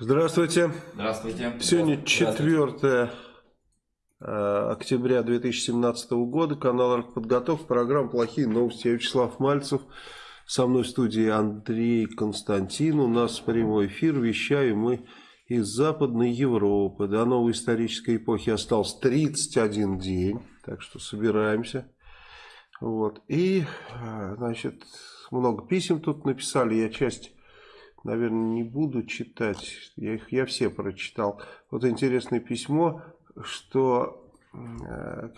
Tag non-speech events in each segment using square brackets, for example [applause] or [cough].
Здравствуйте. Здравствуйте. Сегодня 4 э, октября 2017 года. Канал «Артподготовка». Программа «Плохие новости». Я Вячеслав Мальцев. Со мной в студии Андрей Константин. У нас прямой эфир. Вещаем мы из Западной Европы. До новой исторической эпохи остался 31 день. Так что собираемся. Вот. И, э, значит, много писем тут написали. Я часть наверное, не буду читать. Я их я все прочитал. Вот интересное письмо, что э,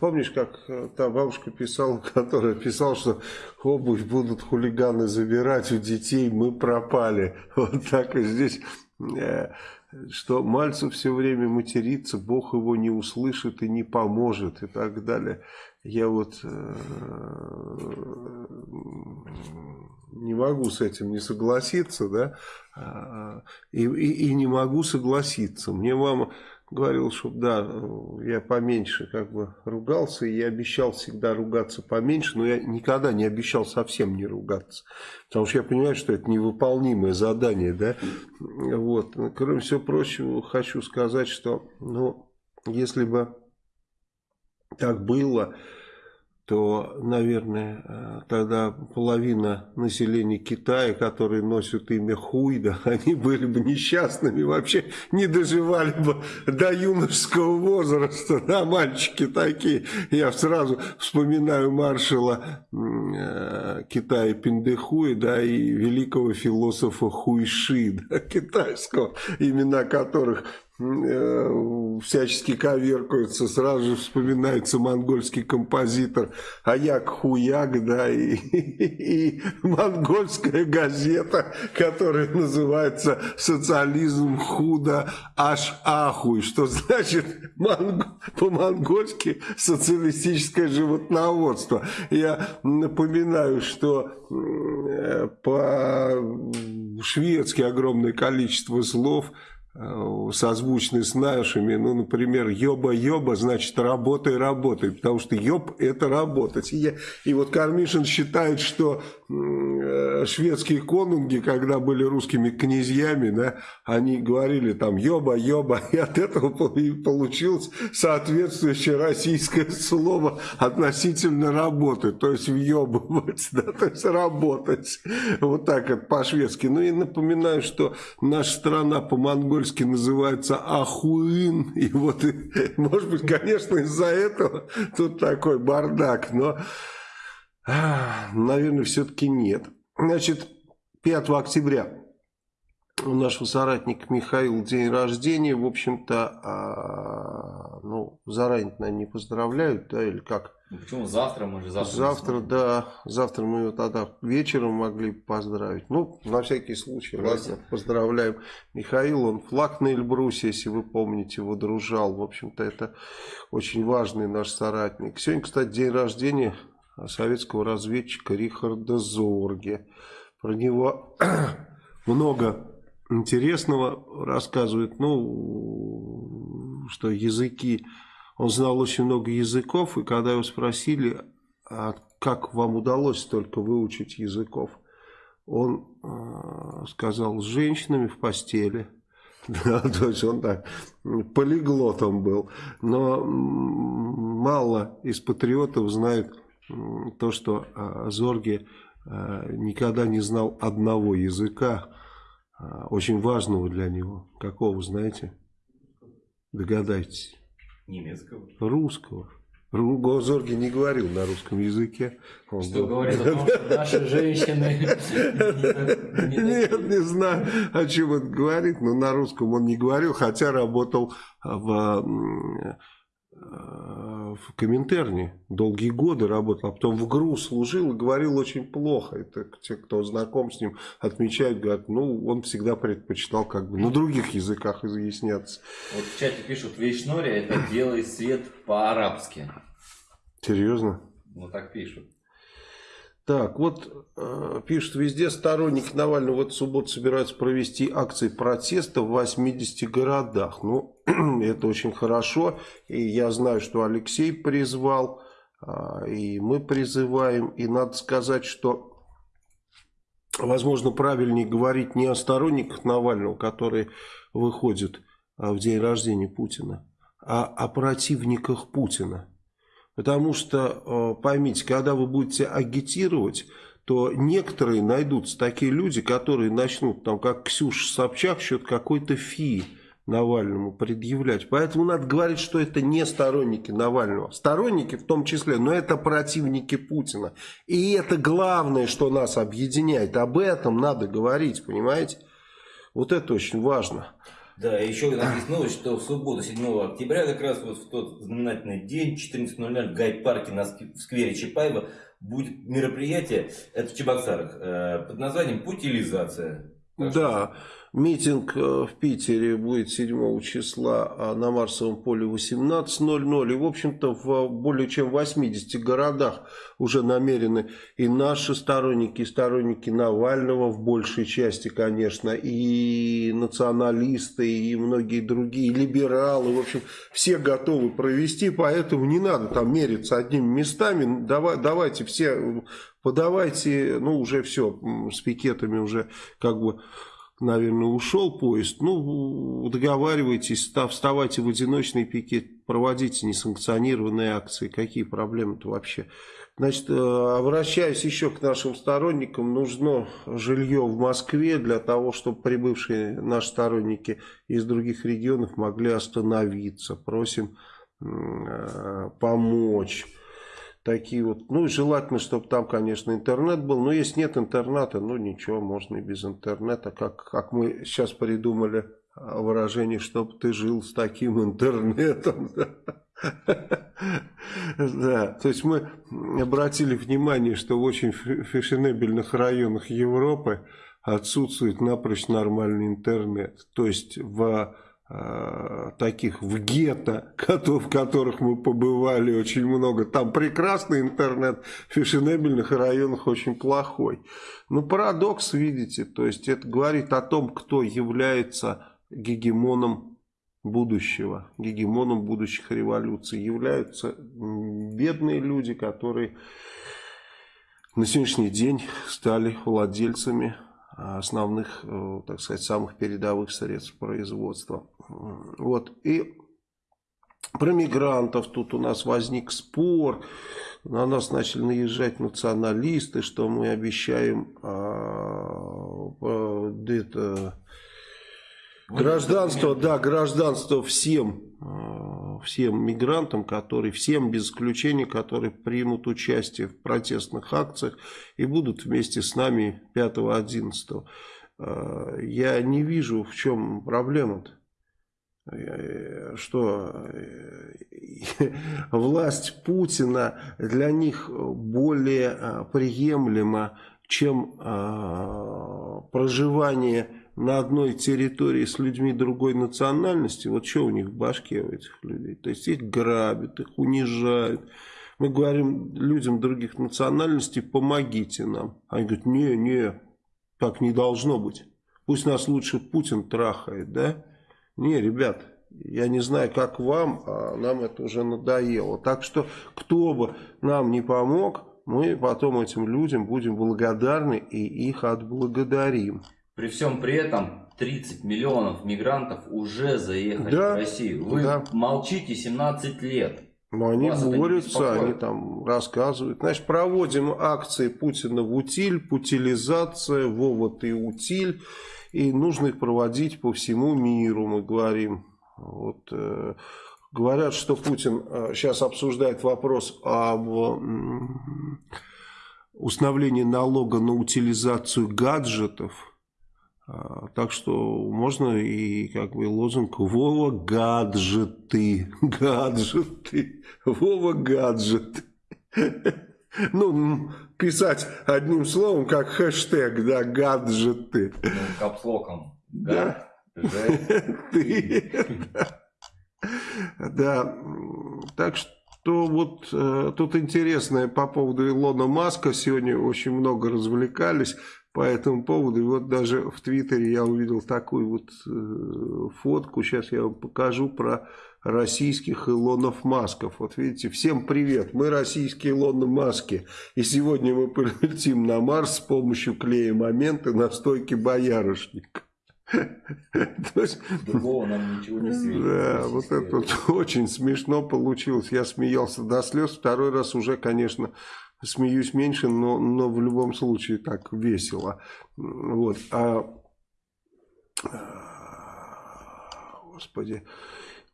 помнишь, как та бабушка писала, [laughs] которая писала, что обувь будут хулиганы забирать у детей, мы пропали. [laughs] Вот так и здесь, э, что Мальцев все время матерится, Бог его не услышит и не поможет и так далее. Я вот э, не могу с этим не согласиться, да, а, и, и, и не могу согласиться. Мне мама говорила, что да, я поменьше как бы ругался, и я обещал всегда ругаться поменьше, но я никогда не обещал совсем не ругаться, потому что я понимаю, что это невыполнимое задание, да, вот. Кроме всего прочего, хочу сказать, что, ну, если бы так было, то, наверное, э, тогда половина населения Китая, которые носят имя Хуйда, [laughs] они были бы несчастными, вообще не доживали бы до юношеского возраста, [laughs] да, мальчики такие. Я сразу вспоминаю маршала э, Китая Пиндехуи, да, и великого философа Хуйши, [laughs] да, китайского, имена которых всячески коверкаются, сразу же вспоминается монгольский композитор Аяк Хуяк, да, и, и, [laughs] и монгольская газета, которая называется «Социализм худо аж ахуй», что значит по-монгольски «социалистическое животноводство». Я напоминаю, что э, по-шведски огромное количество слов – Э, созвучны с нашими, ну, например, ёба-ёба, значит, работай, работай, потому что ёб – это работать. И, я, и вот Кармишин считает, что э, шведские конунги, когда были русскими князьями, да, они говорили там ёба-ёба, [laughs] и от этого получилось соответствующее российское слово относительно работы, то есть въебывать, [laughs] да, то есть работать. Вот так это по-шведски. Ну и напоминаю, что наша страна по-монгольски по-польски называется Ахуин. И вот, [laughs] может быть, конечно, из-за этого тут такой бардак. Но, наверное, все-таки нет. Значит, 5 октября у нашего соратника Михаил день рождения. В общем-то, а, ну, заранее, наверное, не поздравляют, да, или как? Ну, почему завтра? Мы же завтра. Завтра, да. Завтра мы его тогда вечером могли поздравить. Ну, на всякий случай, ладно, поздравляем. Михаил, он флаг на Эльбрусе, если вы помните, его дружал. В общем-то, это очень важный наш соратник. Сегодня, кстати, день рождения советского разведчика Рихарда Зорге. Про него [coughs] много интересного рассказывают. Ну, что языки он знал очень много языков, и когда его спросили, а как вам удалось столько выучить языков, он э, сказал, с женщинами в постели. [laughs] Да, то есть он так полиглотом был. Но мало из патриотов знает то, что э, Зорге э, никогда не знал одного языка, очень важного для него. Какого, знаете? Догадайтесь. Немецкого? Русского. Гозорги не говорил на русском языке. Он что был... говорит о том, что наши женщины... [laughs] Нет, не знаю, о чем он говорит, но на русском он не говорил, хотя работал в Э, в Коминтерне долгие годы работал, а потом в ГРУ служил и говорил очень плохо. Это те, кто знаком с ним, отмечают, говорят, ну, он всегда предпочитал как бы на других языках изъясняться. Вот в чате пишут, Вейшнори это делай свет по-арабски. Серьезно? Ну, так пишут. Так, вот э, пишут, везде сторонники Навального в эту субботу собираются провести акции протеста в 80 городах. Ну, [clears throat] это очень хорошо. И я знаю, что Алексей призвал, э, и мы призываем. И надо сказать, что возможно, правильнее говорить не о сторонниках Навального, которые выходят а, в день рождения Путина, а о противниках Путина. Потому что, э, поймите, когда вы будете агитировать, то некоторые найдутся такие люди, которые начнут, там, как Ксюша Собчак, что-то какой-то фи Навальному предъявлять. Поэтому надо говорить, что это не сторонники Навального. Сторонники в том числе, но это противники Путина. И это главное, что нас объединяет. Об этом надо говорить, понимаете? Вот это очень важно. Да, еще новость, что в субботу, 7 октября, как раз вот в тот знаменательный день, 14.00 в гайд-парке на сквере Чапаева будет мероприятие, это в Чебоксарах, э, под названием «Путилизация». Да, Митинг э, в Питере будет 7 числа а на Марсовом поле 18.00. И, в общем-то, в более чем 80 городах уже намерены и наши сторонники, и сторонники Навального в большей части, конечно, и националисты, и многие другие, и либералы. В общем, все готовы провести, поэтому не надо там мериться одними местами. Давай, давайте все подавайте, ну, уже все, с пикетами уже как бы наверное, ушел поезд, ну, договаривайтесь, вставайте в одиночный пикет, проводите несанкционированные акции, какие проблемы-то вообще. Значит, э, обращаюсь еще к нашим сторонникам, нужно жилье в Москве для того, чтобы прибывшие наши сторонники из других регионов могли остановиться. Просим э, помочь такие вот, ну желательно, чтобы там, конечно, интернет был, но если нет интернета, ну ничего, можно и без интернета, как, как мы сейчас придумали а, выражение, чтобы ты жил с таким интернетом. [laughs] Да, то есть мы обратили внимание, что в очень фешенебельных районах Европы отсутствует напрочь нормальный интернет. То есть в таких в гетто, [laughs] в которых мы побывали очень много. Там прекрасный интернет, в фешенебельных районах очень плохой. Ну, парадокс, видите, то есть это говорит о том, кто является гегемоном будущего, гегемоном будущих революций. Являются бедные люди, которые на сегодняшний день стали владельцами основных, э, так сказать, самых передовых средств производства. Вот. И про мигрантов тут у нас возник спор. На нас начали наезжать националисты, что мы обещаем а, это, гражданство, да, гражданство всем, а, всем мигрантам, которые, всем без исключения, которые примут участие в протестных акциях и будут вместе с нами 5-11. А, я не вижу, в чем проблема-то. Э, что э, [laughs] власть Путина для них более э, приемлема, чем проживание на одной территории с людьми другой национальности. Вот что у них в башке у этих людей? То есть их грабят, их унижают. Мы говорим людям других национальностей, помогите нам. Они говорят, не, не, так не должно быть. Пусть нас лучше Путин трахает, да? Не, ребят, я не знаю, как вам, а нам это уже надоело. Так что, кто бы нам не помог, мы потом этим людям будем благодарны и их отблагодарим. При всем при этом 30 миллионов мигрантов уже заехали да, в Россию. Вы да. молчите 17 лет. Но они борются, они там рассказывают. Значит, проводим акции Путина в утиль, путилизация, Вова ты утиль. И нужно их проводить по всему миру, мы говорим. Вот, э, говорят, что Путин э, сейчас обсуждает вопрос об э, установлении налога на утилизацию гаджетов. А, так что можно и как бы лозунг Вова гаджеты, [laughs] гаджеты, Вова гаджеты. [laughs] Ну, писать одним словом, как хэштег, да, гаджеты. Ну, капслоком. Да. Ты. Да. Так что вот э, тут интересное по поводу Илона Маска. Сегодня очень много развлекались. по этому поводу. И вот даже в Твиттере я увидел такую вот э, фотку, сейчас я вам покажу про российских Илонов Масков. Вот видите, всем привет, мы российские Илоны Маски. И сегодня мы полетим на Марс с помощью клея момента на стойке боярышника. [laughs] Другого нам ничего не светит. Да, вот это очень смешно получилось. Я смеялся до слез. Второй раз уже, конечно, смеюсь меньше, но, но в любом случае так весело. Вот. А, господи.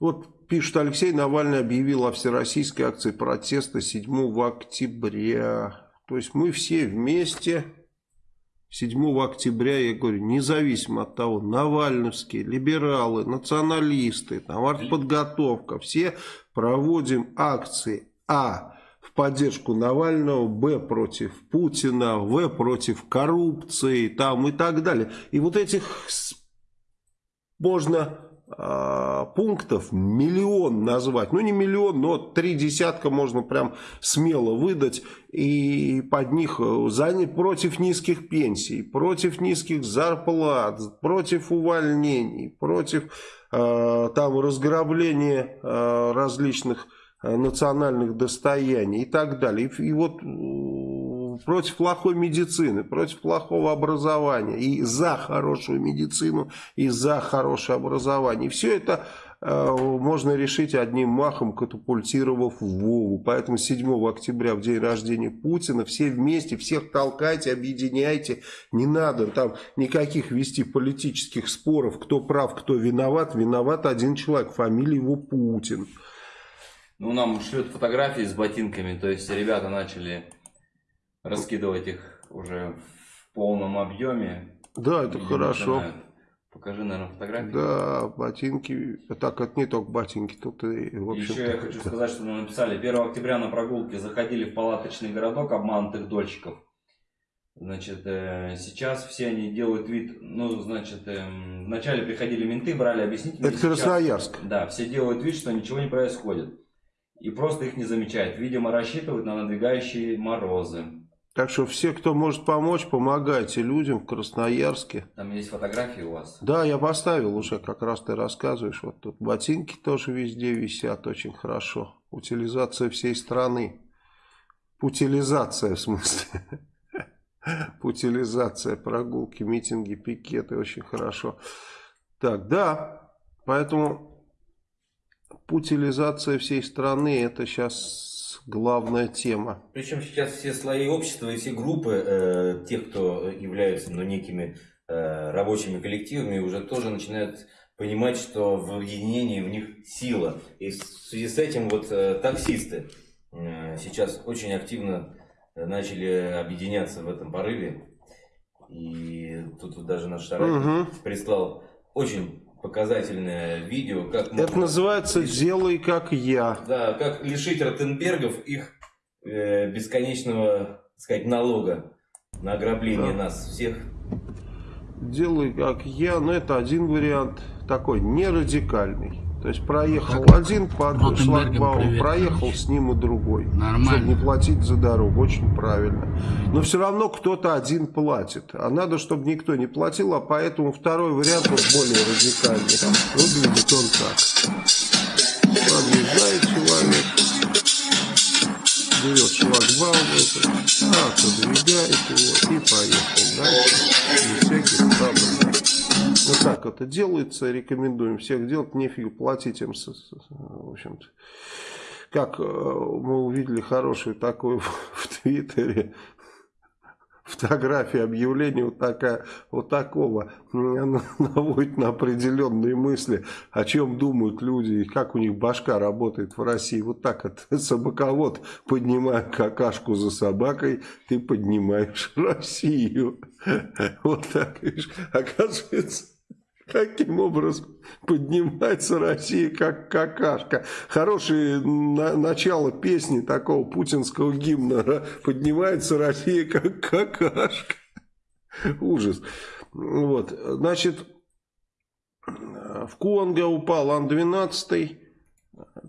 Вот пишет Алексей, Навальный объявил о всероссийской акции протеста 7 октября. То есть мы все вместе 7 октября, я говорю, независимо от того, навальновские, либералы, националисты, там, артподготовка, все проводим акции А в поддержку Навального, Б против Путина, В против коррупции там и так далее. И вот этих можно пунктов миллион назвать. Ну, не миллион, но три десятка можно прям смело выдать. И под них э, против низких пенсий, против низких зарплат, против увольнений, против э, там разграбления э, различных э, национальных достояний и так далее. И, и вот против плохой медицины, против плохого образования, и за хорошую медицину, и за хорошее образование. Все это э, можно решить одним махом, катапультировав Вову. Поэтому 7 октября, в день рождения Путина, все вместе, всех толкайте, объединяйте. Не надо там никаких вести политических споров, кто прав, кто виноват. Виноват один человек, фамилия его Путин. Ну, нам шлют фотографии с ботинками, то есть ребята начали раскидывать их уже в полном объеме. Да, это хорошо. Начинают. Покажи, наверное, фотографии. Да, ботинки. Так, это не только ботинки. Тут и, в общем Еще я хочу сказать, что мы написали. 1 октября на прогулке заходили в палаточный городок обманутых дольщиков. Значит, э, сейчас все они делают вид, ну, значит, э, вначале приходили менты, брали объяснительные. Это Красноярск. Да, все делают вид, что ничего не происходит. И просто их не замечают. Видимо, рассчитывают на надвигающие морозы. Так что все, кто может помочь, помогайте людям в Красноярске. Там есть фотографии у вас? Да, я поставил уже, как раз ты рассказываешь. Вот тут ботинки тоже везде висят, очень хорошо. Утилизация всей страны. Путилизация в смысле. [laughs] Путилизация, прогулки, митинги, пикеты, очень хорошо. Так, да, поэтому путилизация всей страны, это сейчас главная тема. Причем сейчас все слои общества и все группы э, тех, кто являются ну, некими э, рабочими коллективами, уже тоже начинают понимать, что в объединении в них сила. И в связи с этим вот э, таксисты э, сейчас очень активно начали объединяться в этом порыве. И тут вот даже наш соратник угу. прислал очень показательное видео. Как Это называется «Делай как я». Да, как лишить Ротенбергов их э, бесконечного, так сказать, налога на ограбление да. нас всех. «Делай как я», но это один вариант, такой не радикальный. То есть проехал как один под шлагбаум, проехал с ним и другой. Нормально. Чтобы не платить за дорогу. Очень правильно. Но все равно кто-то один платит. А надо, чтобы никто не платил, а поэтому второй вариант вот более радикальный. Выглядит он так. Подъезжает человек, берет шлагбаум, это, отодвигает его и поехал дальше. Без всяких проблем. Вот так это делается, рекомендуем всех делать, нефиг платить им, в общем-то. Как э, мы увидели хорошую такую [laughs] в Твиттере, фотография объявления вот такая, вот такого, [laughs] наводит на определенные мысли, о чем думают люди, и как у них башка работает в России. Вот так вот, [laughs] собаковод, поднимая какашку за собакой, ты поднимаешь Россию. [laughs] Вот так, видишь, оказывается, Каким образом поднимается Россия как какашка? Хорошее на, начало песни такого путинского гимна. Поднимается Россия как какашка. Ужас. Вот. Значит, в Конго упал Ан-12.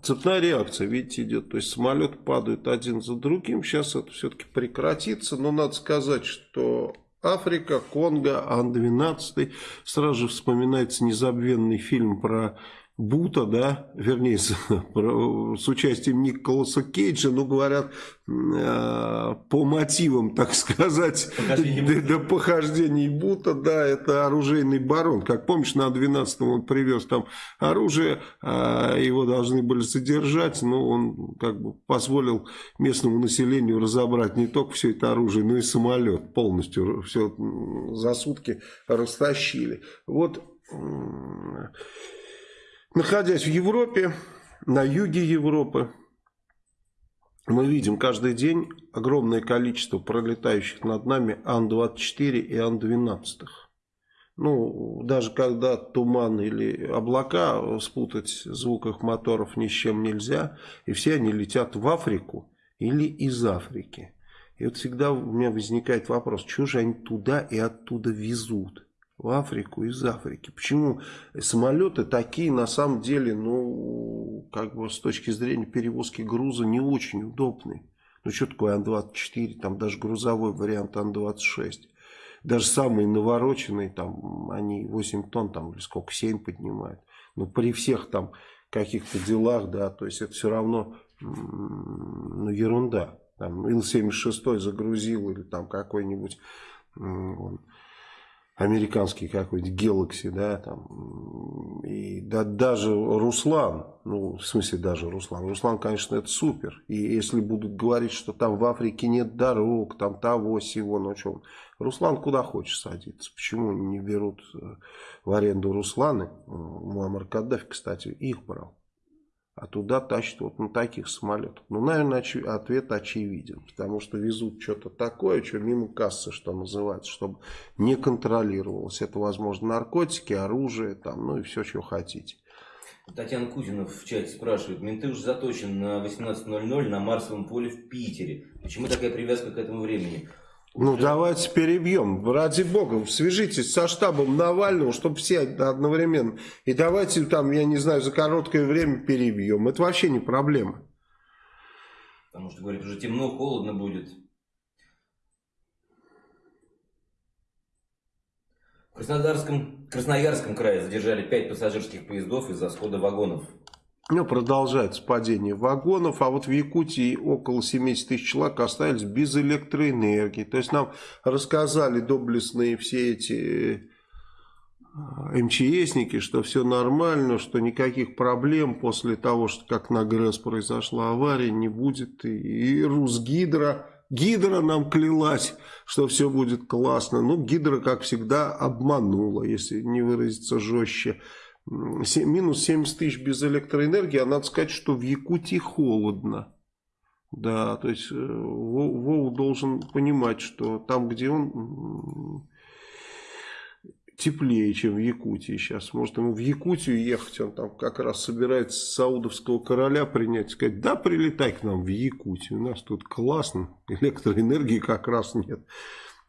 Цепная реакция, видите, идет. То есть самолет падает один за другим. Сейчас это все-таки прекратится. Но надо сказать, что Африка, Конго, Ан-12. Сразу же вспоминается незабвенный фильм про Бута, да, вернее, с, с участием Николаса Кейджа, ну, говорят, э, по мотивам, так сказать, до, до похождений Бута, да, это оружейный барон. Как помнишь, на 12-м он привез там оружие, э, его должны были содержать, но он как бы позволил местному населению разобрать не только все это оружие, но и самолет полностью, все за сутки растащили. Вот... Находясь в Европе, на юге Европы, мы видим каждый день огромное количество пролетающих над нами Ан-24 и Ан-12. Ну, даже когда туман или облака, спутать звук их моторов ни с чем нельзя. И все они летят в Африку или из Африки. И вот всегда у меня возникает вопрос, что же они туда и оттуда везут? В Африку из Африки. Почему самолеты такие на самом деле, ну, как бы с точки зрения перевозки груза не очень удобные. Ну, что такое Ан-24, там даже грузовой вариант Ан-26. Даже самые навороченные, там, они 8 тонн, там, или сколько, 7 поднимают. Но при всех там каких-то делах, да, то есть это все равно, ну, ерунда. Там Ил-76 загрузил или там какой-нибудь американский какой-нибудь Galaxy, да, там, и да, даже Руслан, ну, в смысле даже Руслан, Руслан, конечно, это супер, и если будут говорить, что там в Африке нет дорог, там того, сего, ну, что, Руслан куда хочешь садиться, почему не берут э, в аренду Русланы, Муаммар Каддафи, кстати, их брал, а туда тащат вот на таких самолетах. Ну, наверное, оч ответ очевиден, потому что везут что-то такое, что мимо кассы, что называется, чтобы не контролировалось. Это, возможно, наркотики, оружие, там, ну и все, что хотите. Татьяна Кузина в чате спрашивает, менты уже заточены на 18.00 на Марсовом поле в Питере. Почему такая привязка к этому времени? Ну, давайте перебьем. Ради бога, свяжитесь со штабом Навального, чтобы все одновременно. И давайте там, я не знаю, за короткое время перебьем. Это вообще не проблема. Потому что, говорит, уже темно, холодно будет. В Краснодарском, Красноярском крае задержали пять пассажирских поездов из-за схода вагонов. Ну, продолжается падение вагонов, а вот в Якутии около 70 тысяч человек остались без электроэнергии. То есть нам рассказали доблестные все эти э, МЧСники, что все нормально, что никаких проблем после того, что как на ГРЭС произошла авария, не будет. И, Русгидро, Гидра нам клялась, что все будет классно. Ну, Гидра, как всегда, обманула, если не выразиться жестче минус 70 тысяч без электроэнергии, а надо сказать, что в Якутии холодно. Да, то есть э, Вову должен понимать, что там, где он теплее, чем в Якутии сейчас. Может ему в Якутию ехать, он там как раз собирается саудовского короля принять, сказать, да, прилетай к нам в Якутию, у нас тут классно, электроэнергии как раз нет.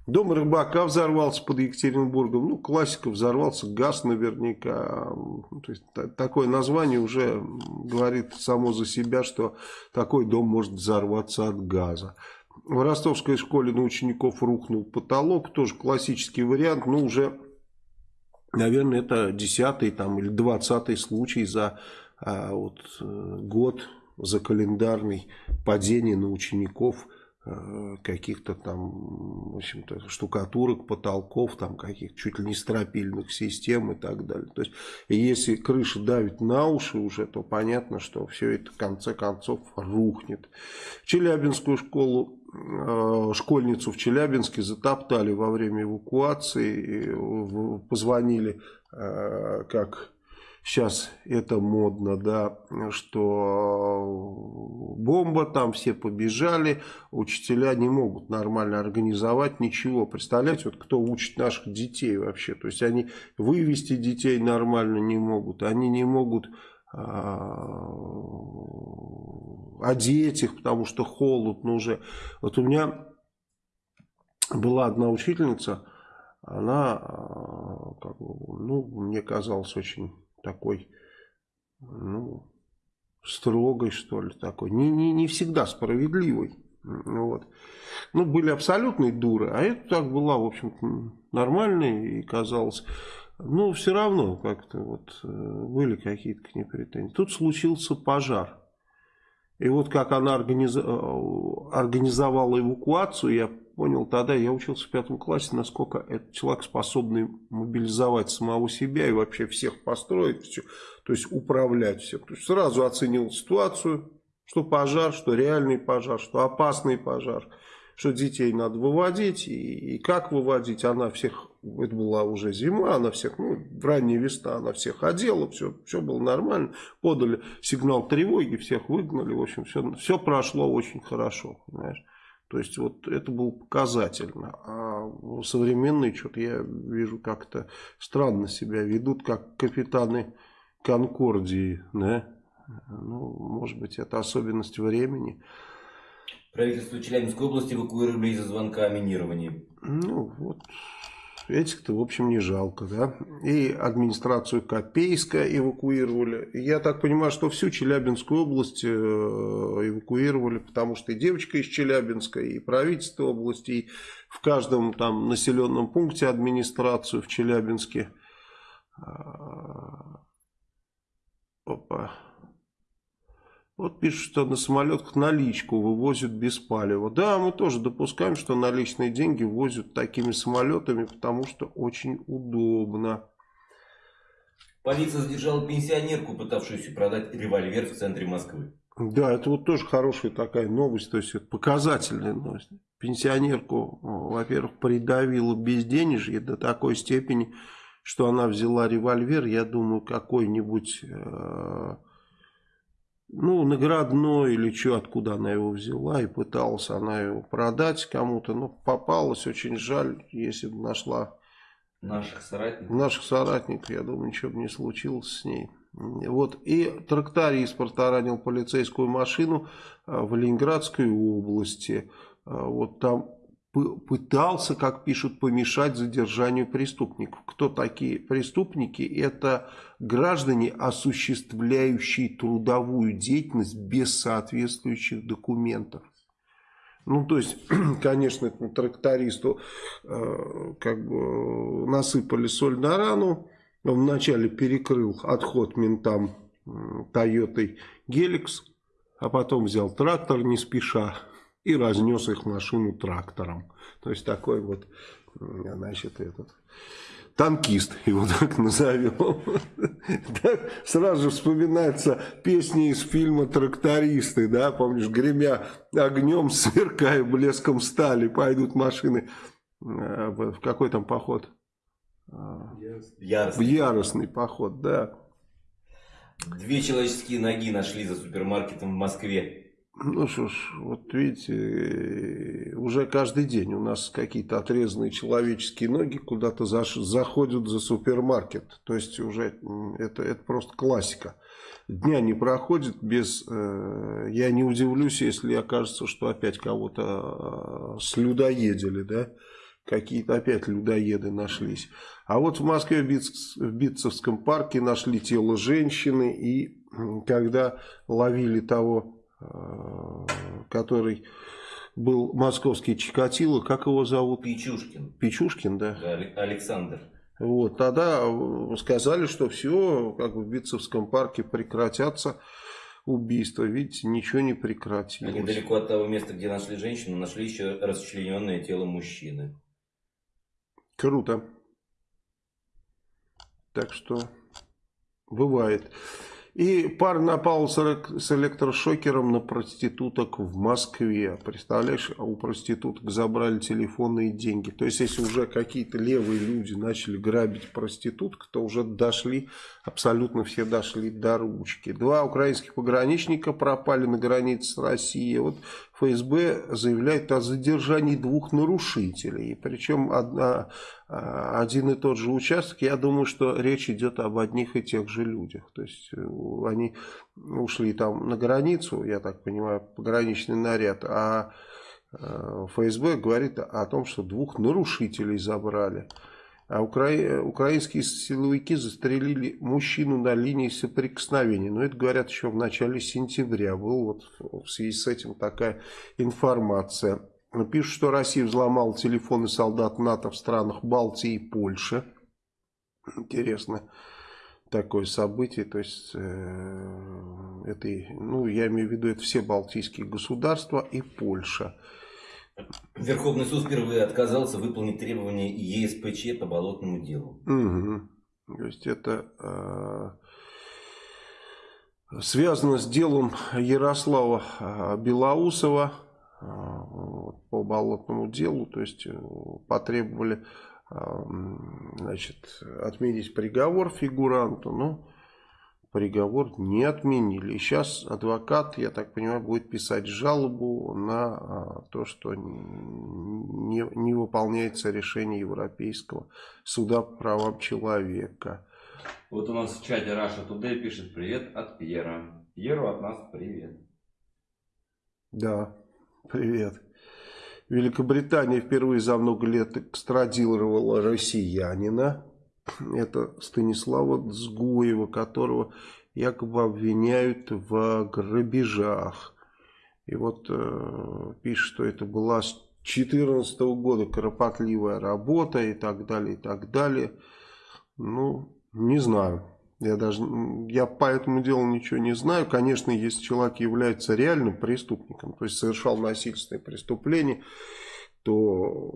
Дом рыбака взорвался под Екатеринбургом. Ну, классика, взорвался газ наверняка. То есть, такое название уже говорит само за себя, что такой дом может взорваться от газа. В ростовской школе на учеников рухнул потолок. Тоже классический вариант. Но уже, наверное, это десятый там, или двадцатый случай за а, вот, э, год, за календарный падение на учеников каких-то там, в общем-то, штукатурок, потолков, там каких-то чуть ли не стропильных систем и так далее. То есть, если крыша давит на уши уже, то понятно, что все это в конце концов рухнет. Челябинскую школу, э, школьницу в Челябинске затоптали во время эвакуации, позвонили э, как сейчас это модно, да, что бомба, там все побежали, учителя не могут нормально организовать ничего. Представляете, вот кто учит наших детей вообще, то есть они вывести детей нормально не могут, они не могут а, одеть их, потому что холодно уже. Вот у меня была одна учительница, она, а, как бы, ну, мне казалось очень такой, ну, строгой, что ли, такой. Не, не, не всегда справедливой. Вот. Ну, были абсолютные дуры, а это так была, в общем-то, нормальная и казалось... Ну, все равно как-то вот э, были какие-то к ней претензии. Тут случился пожар. И вот как она. Э, организовала эвакуацию, я понял тогда, я учился в пятом классе, насколько этот человек способный мобилизовать самого себя и вообще всех построить, все, то есть управлять всем. То есть сразу оценил ситуацию, что пожар, что реальный пожар, что опасный пожар, что детей надо выводить и, и как выводить. Она всех, это была уже зима, она всех, ну, ранняя весна, она всех одела, все, все было нормально. Подали сигнал тревоги, всех выгнали, в общем, все, все прошло очень хорошо, понимаешь. То есть, вот это было показательно. А современные что-то я вижу как-то странно себя ведут, как капитаны Конкордии, да? Ну, может быть, это особенность времени. Правительство Челябинской области эвакуировали из-за звонка о минировании. Ну, вот. Этих-то, в общем, не жалко, да. И администрацию Копейска эвакуировали. Я так понимаю, что всю Челябинскую область э, эвакуировали, потому что и девочка из Челябинска, и правительство области, и в каждом там населенном пункте администрацию в Челябинске. А, опа. Вот пишут, что на самолетах наличку вывозят без палева. Да, мы тоже допускаем, что наличные деньги возят такими самолетами, потому что очень удобно. Полиция задержала пенсионерку, пытавшуюся продать револьвер в центре Москвы. Да, это вот тоже хорошая такая новость, то есть это показательная новость. Пенсионерку, во-первых, придавила безденежье до такой степени, что она взяла револьвер, я думаю, какой-нибудь... Э ну, наградной или что, откуда она его взяла, и пыталась она его продать кому-то, но попалась, очень жаль, если бы нашла наших соратников. Наших соратников, я думаю, ничего бы не случилось с ней. Вот, и тракторист протаранил полицейскую машину а, в Ленинградской области. А, вот там пытался, как пишут, помешать задержанию преступников. Кто такие преступники? Это граждане, осуществляющие трудовую деятельность без соответствующих документов. Ну, то есть, [clears throat] конечно, этому трактористу э, как бы насыпали соль на рану. Он вначале перекрыл отход ментам Тойотой Геликс, а потом взял трактор не спеша и разнес их машину трактором. То есть такой вот, значит, этот танкист, его так назовем. [laughs] Так сразу же вспоминается песни из фильма «Трактористы», да, помнишь, гремя огнем, [laughs] сверкая блеском стали, пойдут машины э, в какой там поход? Яростный. В яростный поход, да. Две человеческие ноги нашли за супермаркетом в Москве. Ну что ж, вот видите, уже каждый день у нас какие-то отрезанные человеческие ноги куда-то заходят за супермаркет. То есть уже это, это просто классика. Дня не проходит без... Э, я не удивлюсь, если окажется, что опять кого-то э, слюдоедили, да? Какие-то опять людоеды нашлись. А вот в Москве в, Биц, в Битцевском парке нашли тело женщины. И когда ловили того Э, который был московский Чикатило, как его зовут? Пичушкин. Пичушкин, да. да Александр. Вот, тогда сказали, что все, как бы в Битцевском парке прекратятся убийства. Видите, ничего не прекратилось. А недалеко от того места, где нашли женщину, нашли еще расчлененное тело мужчины. Круто. Так что бывает. И пар напал с электрошокером на проституток в Москве. Представляешь, а у проституток забрали телефонные деньги. То есть, если уже какие-то левые люди начали грабить проституток, то уже дошли, абсолютно все дошли до ручки. Два украинских пограничника пропали на границе с Россией. Вот ФСБ заявляет о задержании двух нарушителей. Причем одна, а, один и тот же участок, я думаю, что речь идет об одних и тех же людях. То есть э, они ушли там на границу, я так понимаю, пограничный наряд, а э, ФСБ говорит о том, что двух нарушителей забрали. А укра... украинские силовики застрелили мужчину на линии соприкосновения. Но это говорят еще в начале сентября. Был вот в связи с этим такая информация. Пишут, что Россия взломала телефоны солдат НАТО в странах Балтии и Польши. Интересно такое событие. То есть, э, это, ну, я имею в виду, это все балтийские государства и Польша. Верховный суд впервые отказался выполнить требования ЕСПЧ по болотному делу. Угу. То есть это э, связано с делом Ярослава э, Белоусова э, по болотному делу. То есть э, потребовали э, значит, отменить приговор фигуранту. Но приговор не отменили. И сейчас адвокат, я так понимаю, будет писать жалобу на а, то, что не, не выполняется решение Европейского суда по правам человека. Вот у нас в чате Раша Today пишет привет от Пьера. Пьеру от нас привет. Да, привет. Великобритания впервые за много лет экстрадировала россиянина [clears throat] это Станислава Дзгуева, которого якобы обвиняют в грабежах. И вот э, пишет, что это была с 2014 года кропотливая работа и так далее, и так далее. Ну, не знаю. Я даже я по этому делу ничего не знаю. Конечно, если человек является реальным преступником, то есть совершал насильственное преступление, то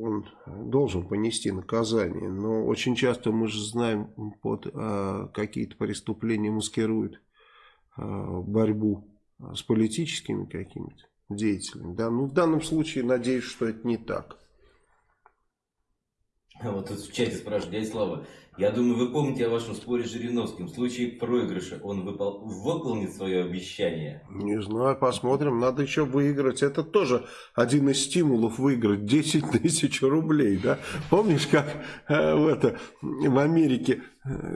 он должен понести наказание. Но очень часто мы же знаем, под э, какие-то преступления маскируют э, борьбу с политическими какими-то деятелями. Да? Ну, в данном случае надеюсь, что это не так. Вот тут в чате спрашивают, дядя Слава, я думаю, вы помните о вашем споре с Жириновским. В случае проигрыша он выпол... выполнит свое обещание? Не знаю, посмотрим. Надо еще выиграть. Это тоже один из стимулов выиграть 10 [laughs] тысяч рублей. Да? Помнишь, как э, в, это, в Америке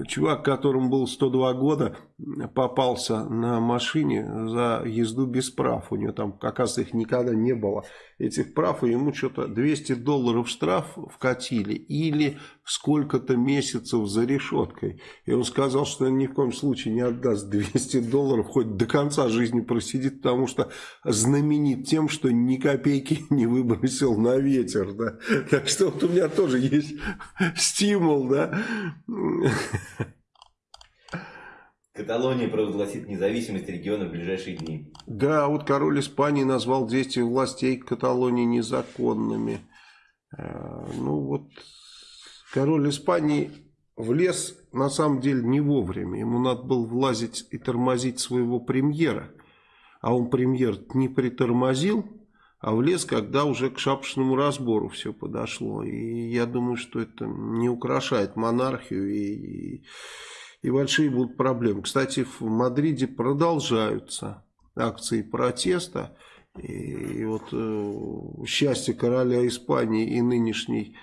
чувак, которому было 102 года, попался на машине за езду без прав. У него там, оказывается, их никогда не было, этих прав. И ему что-то 200 долларов штраф вкатили. Или сколько-то месяцев за решеткой. И он сказал, что он ни в коем случае не отдаст 200 долларов, хоть до конца жизни просидит, потому что знаменит тем, что ни копейки [laughs] не выбросил на ветер. Да? Так что вот у меня тоже есть [laughs] стимул. Да? [laughs] Каталония провозгласит независимость региона в ближайшие дни. Да, вот король Испании назвал действия властей Каталонии незаконными. Э, ну вот Король Испании влез на самом деле не вовремя. Ему надо было влазить и тормозить своего премьера. А он премьер не притормозил, а влез, когда уже к шапочному разбору все подошло. И я думаю, что это не украшает монархию и, и, и большие будут проблемы. Кстати, в Мадриде продолжаются акции протеста. И, и вот э, счастье короля Испании и нынешней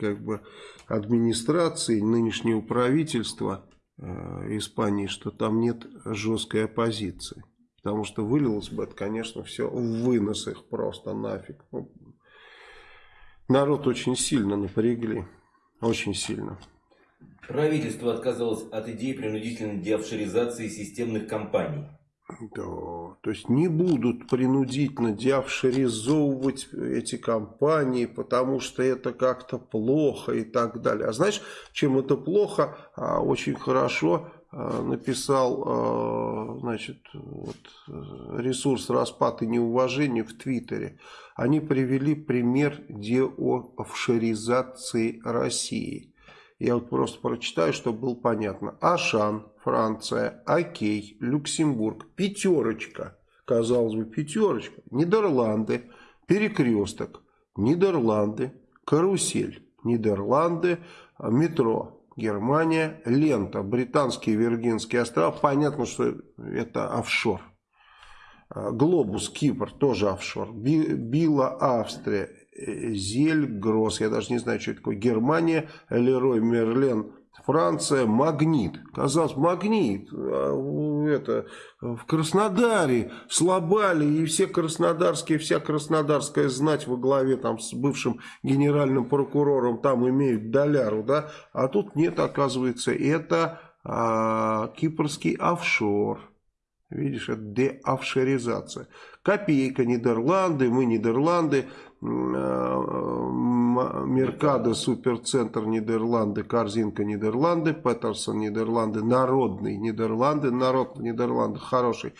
как бы администрации, нынешнего правительства э, Испании, что там нет жесткой оппозиции. Потому что вылилось бы это, конечно, все в вынос их просто нафиг. Ну, народ очень сильно напрягли. Очень сильно. Правительство отказалось от идеи принудительной деофшоризации системных компаний. Да, то есть не будут принудительно деофшеризовывать эти компании, потому что это как-то плохо и так далее. А знаешь, чем это плохо? А, очень хорошо а, написал а, значит, вот, ресурс распад и неуважение в Твиттере. Они привели пример деофшеризации России. Я вот просто прочитаю, чтобы было понятно. Ашан, Франция, Окей, Люксембург, пятерочка. Казалось бы, пятерочка. Нидерланды, перекресток. Нидерланды, карусель. Нидерланды, метро. Германия, лента, британские Виргинские острова. Понятно, что это офшор. Глобус, Кипр, тоже офшор. Била, Австрия, Зель, Гросс, я даже не знаю, что это такое, Германия, Лерой, Мерлен, Франция магнит. Казалось, магнит. А, это, в Краснодаре слабали, и все краснодарские, вся краснодарская знать во главе там, с бывшим генеральным прокурором там имеют доляру, да? А тут нет, оказывается, это а, кипрский офшор. Видишь, это деофшоризация. Копейка Нидерланды, мы Нидерланды, Меркадо, Суперцентр Нидерланды, Корзинка Нидерланды, Петерсон Нидерланды, Народный Нидерланды, Народ Нидерланды хороший.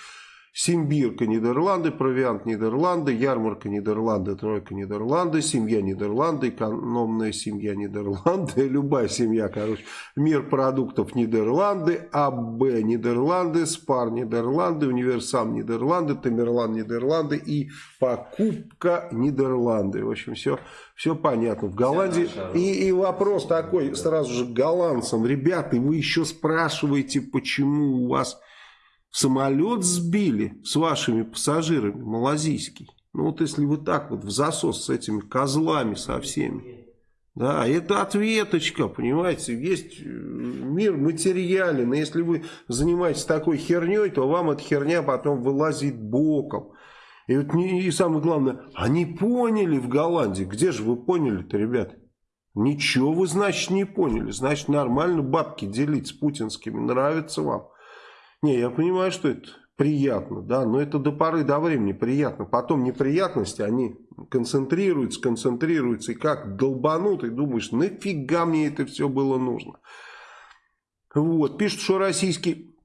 Симбирка Нидерланды, Провиант Нидерланды, Ярмарка Нидерланды, Тройка Нидерланды, Семья Нидерланды, Экономная семья Нидерланды, [laughs] любая семья, короче, Мир продуктов Нидерланды, АБ Нидерланды, Спар Нидерланды, Универсам Нидерланды, Тамерлан Нидерланды и Покупка Нидерланды. В общем, все, все понятно. В Голландии... И, и вопрос такой сразу же голландцам. Ребята, вы еще спрашиваете, почему у вас Самолет сбили с вашими пассажирами, малазийский. Ну вот если вы так вот в засос с этими козлами со всеми. Да, это ответочка, понимаете, есть э, мир материален, и если вы занимаетесь такой херней, то вам эта херня потом вылазит боком. И, вот и самое главное, они поняли в Голландии, где же вы поняли-то, ребят? Ничего вы, значит, не поняли, значит, нормально бабки делить с путинскими, нравится вам. Не, я понимаю, что это приятно, да, но это до поры до времени приятно. Потом неприятности, они концентрируются, концентрируются, и как долбанут, и думаешь, нафига мне это все было нужно. Вот, пишут, что российский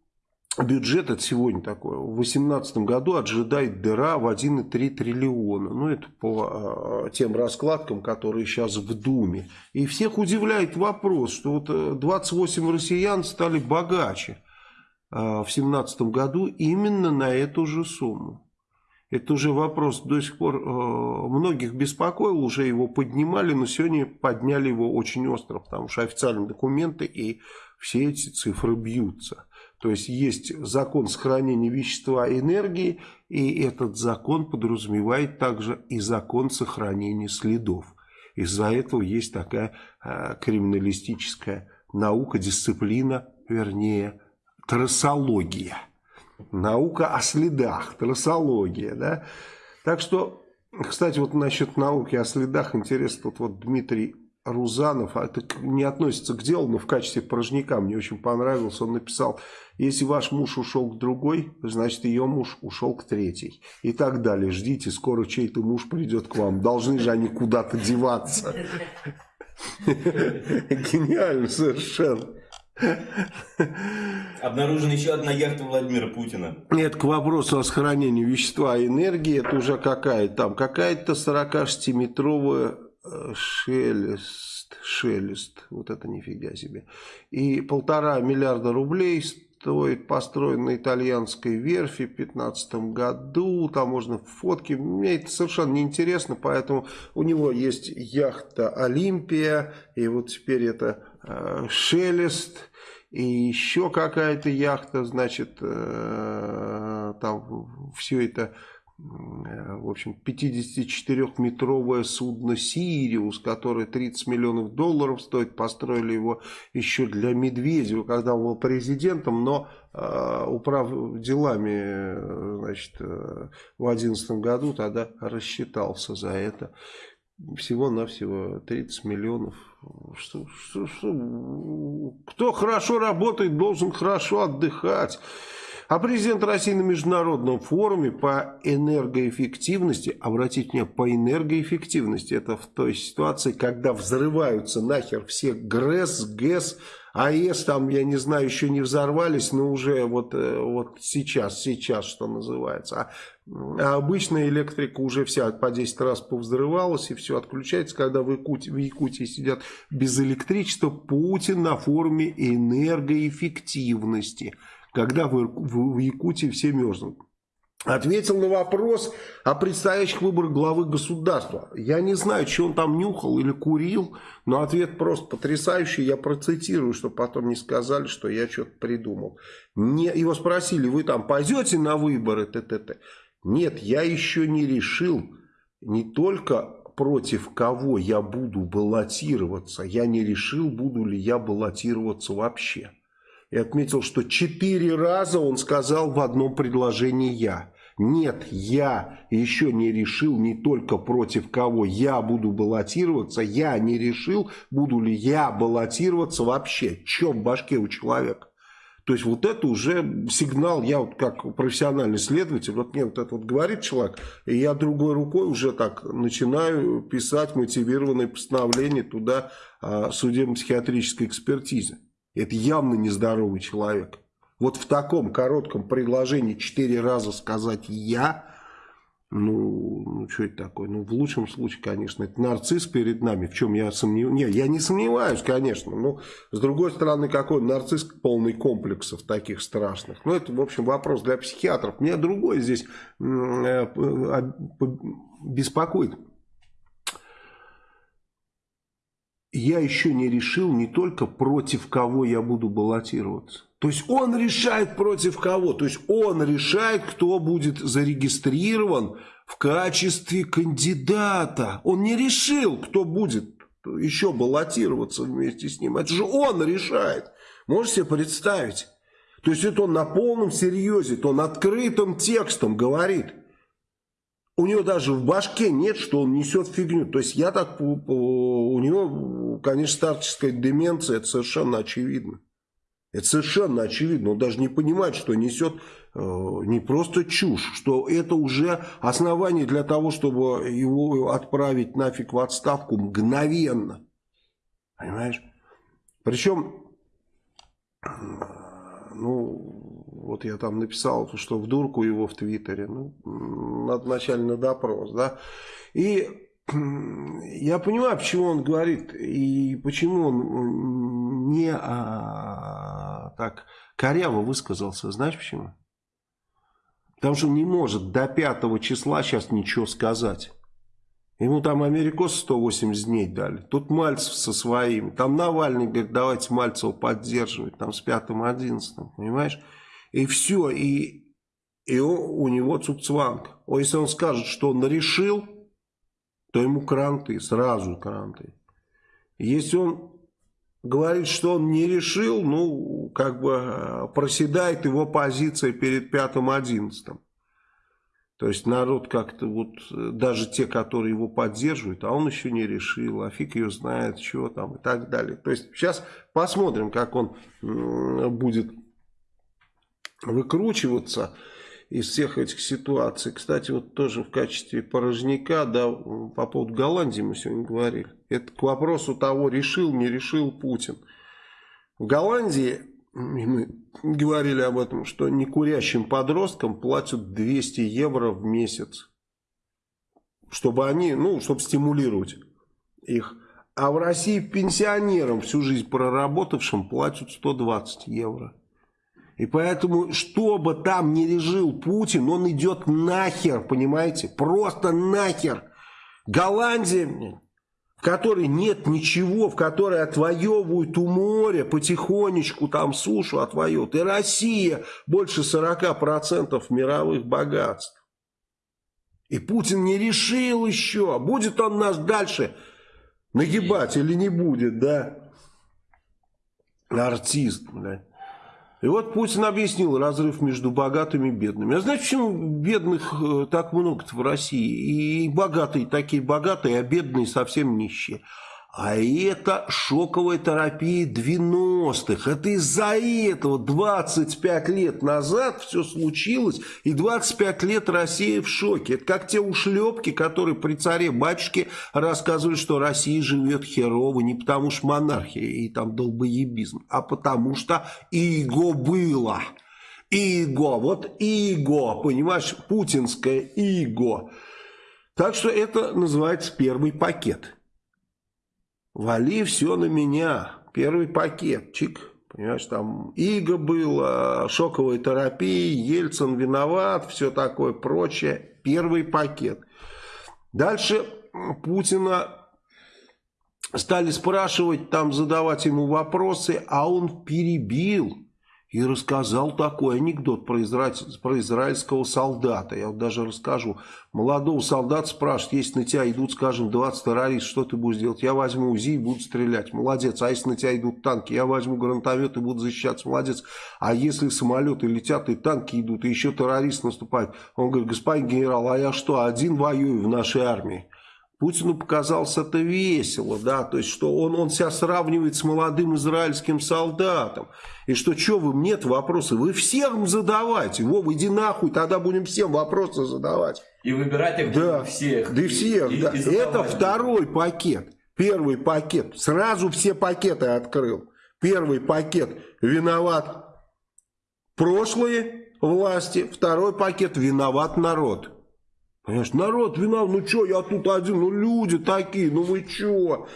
бюджет, это сегодня такое, в 2018 году ожидает дыра в 1,3 триллиона. Ну, это по э, тем раскладкам, которые сейчас в Думе. И всех удивляет вопрос, что вот 28 россиян стали богаче. А, в 2017 году именно на эту же сумму. Это уже вопрос до сих пор э, многих беспокоил, уже его поднимали, но сегодня подняли его очень остро, потому что официальные документы и все эти цифры бьются. То есть есть закон сохранения вещества и энергии, и этот закон подразумевает также и закон сохранения следов. Из-за этого есть такая э, криминалистическая наука, дисциплина, вернее, трассология. Наука о следах, трассология, да. Так что, кстати, вот насчет науки о следах, интересно, тут вот Дмитрий Рузанов, а это не относится к делу, но в качестве порожняка мне очень понравилось. Он написал, если ваш муж ушел к другой, значит ее муж ушел к третьей. И так далее. Ждите, скоро чей-то муж придет к вам. Должны же они куда-то деваться. [laughs] Гениально совершенно. Обнаружена еще одна яхта Владимира Путина. Нет, к вопросу о сохранении вещества и энергии, это уже какая там, какая-то 46-метровая э, шелест, шелест, вот это нифига себе. И полтора миллиарда рублей стоит построен на итальянской верфи в 2015 году, там можно фотки, мне это совершенно неинтересно, поэтому у него есть яхта Олимпия, и вот теперь это шелест и еще какая-то яхта, значит, э, там все это, э, в общем, 54-метровое судно «Сириус», которое 30 миллионов долларов стоит, построили его еще для Медведева, когда он был президентом, но управ делами, значит, в 2011 году тогда рассчитался за это всего-навсего 30 миллионов. Что, что, что? Кто хорошо работает, должен хорошо отдыхать. А президент России на международном форуме по энергоэффективности, обратите внимание, по энергоэффективности, это в той ситуации, когда взрываются нахер все ГРЭС, ГЭС, АЭС, там, я не знаю, еще не взорвались, но уже вот, э, вот сейчас, сейчас, что называется. А, а обычная электрика уже вся по 10 раз повзрывалась и все отключается. Когда в Якутии, в Якутии сидят без электричества, Путин на форуме энергоэффективности – когда в, в, в Якутии все мерзнут. Ответил на вопрос о предстоящих выборах главы государства. Я не знаю, что он там нюхал или курил, но ответ просто потрясающий. Я процитирую, чтобы потом не сказали, что я что-то придумал. Не, его спросили, вы там пойдете на выборы? Т -т -т. Нет, я еще не решил не только против кого я буду баллотироваться. Я не решил, буду ли я баллотироваться вообще. И отметил, что четыре раза он сказал в одном предложении «я». Нет, я еще не решил не только против кого я буду баллотироваться, я не решил, буду ли я баллотироваться вообще. Чем в башке у человека? То есть вот это уже сигнал, я вот как профессиональный следователь, вот мне вот это вот говорит человек, и я другой рукой уже так начинаю писать мотивированное постановление туда а, судебно-психиатрической экспертизы. Это явно нездоровый человек. Вот в таком коротком предложении четыре раза сказать «я», ну, ну, что это такое? Ну, в лучшем случае, конечно, это нарцисс перед нами, в чем я сомневаюсь. Нет, я не сомневаюсь, конечно, но, с другой стороны, какой нарцисс полный комплексов таких страшных. Ну, это, в общем, вопрос для психиатров. Меня другой здесь э, а, беспокоит. Я еще не решил не только против кого я буду баллотироваться. То есть он решает против кого? То есть он решает, кто будет зарегистрирован в качестве кандидата. Он не решил, кто будет еще баллотироваться вместе с ним. Это же он решает. Можете себе представить? То есть это он на полном серьезе, то он открытым текстом говорит. У него даже в башке нет, что он несет фигню. То есть я так, у него, конечно, старческая деменция, это совершенно очевидно. Это совершенно очевидно. Он даже не понимает, что несет э, не просто чушь, что это уже основание для того, чтобы его отправить нафиг в отставку мгновенно. Понимаешь? Причем, ну, вот я там написал, что в дурку его в Твиттере. Ну, надо вначале на допрос, да. И [clears throat] я понимаю, почему он говорит и почему он не а, так коряво высказался. Знаешь почему? Потому что он не может до 5 числа сейчас ничего сказать. Ему там Америкос 180 дней дали. Тут Мальцев со своими. Там Навальный говорит, давайте Мальцева поддерживать. Там с 5-11, понимаешь? И все. И, и у него цукцванг. Если он скажет, что он решил то ему кранты, сразу кранты. Если он говорит, что он не решил, ну, как бы э, проседает его позиция перед пятым-одиннадцатым. То есть народ как-то вот, э, даже те, которые его поддерживают, а он еще не решил, а фиг ее знает, что там и так далее. То есть сейчас посмотрим, как он будет выкручиваться из всех этих ситуаций. Кстати, вот тоже в качестве порожняка, да, по поводу Голландии мы сегодня говорили. Это к вопросу того, решил, не решил Путин. В Голландии, мы говорили об этом, что некурящим подросткам платят 200 евро в месяц. Чтобы они, ну, чтобы стимулировать их. А в России пенсионерам, всю жизнь проработавшим, платят 120 евро. И поэтому, что бы там ни решил Путин, он идет нахер, понимаете? Просто нахер. Голландия, в которой нет ничего, в которой отвоевывают у моря, потихонечку там сушу отвоевывают. И Россия больше 40% мировых богатств. И Путин не решил еще, будет он нас дальше нагибать или не будет, да? Артист, блядь. И вот Путин объяснил разрыв между богатыми и бедными. А знаете, почему бедных э, так много в России? И богатые такие богатые, а бедные совсем нищие. А это шоковая терапия 90-х. Это из-за этого 25 лет назад все случилось, и 25 лет Россия в шоке. Это как те ушлепки, которые при царе-батюшке рассказывали, что Россия живет херово не потому что монархия и там долбоебизм, а потому что иго было. Иго, вот иго, понимаешь, путинское иго. Так что это называется первый пакет. Вали все на меня. Первый пакет, чик. Понимаешь, там Иго было, шоковая терапия, Ельцин виноват, все такое прочее. Первый пакет. Дальше Путина стали спрашивать, там задавать ему вопросы, а он перебил и рассказал такой анекдот про, израиль, про израильского солдата. Я вот даже расскажу. Молодого солдата спрашивают, если на тебя идут, скажем, 20 террористов, что ты будешь делать? Я возьму УЗИ и буду стрелять. Молодец. А если на тебя идут танки? Я возьму гранатомет и буду защищаться. Молодец. А если самолеты летят и танки идут, и еще террорист наступает? Он говорит, господин генерал, а я что, один воюю в нашей армии? Путину показалось это весело, да, то есть, что он, он себя сравнивает с молодым израильским солдатом. И что, что вы мне вопросы? Вы всем задавайте. Вов, иди нахуй, тогда будем всем вопросы задавать. И выбирать их да, всех. Да и всех, и, да. И это второй пакет. Первый пакет. Сразу все пакеты открыл. Первый пакет виноват прошлые власти. Второй пакет виноват народ. Понимаешь, народ виноват, ну что, я тут один, ну люди такие, ну вы что?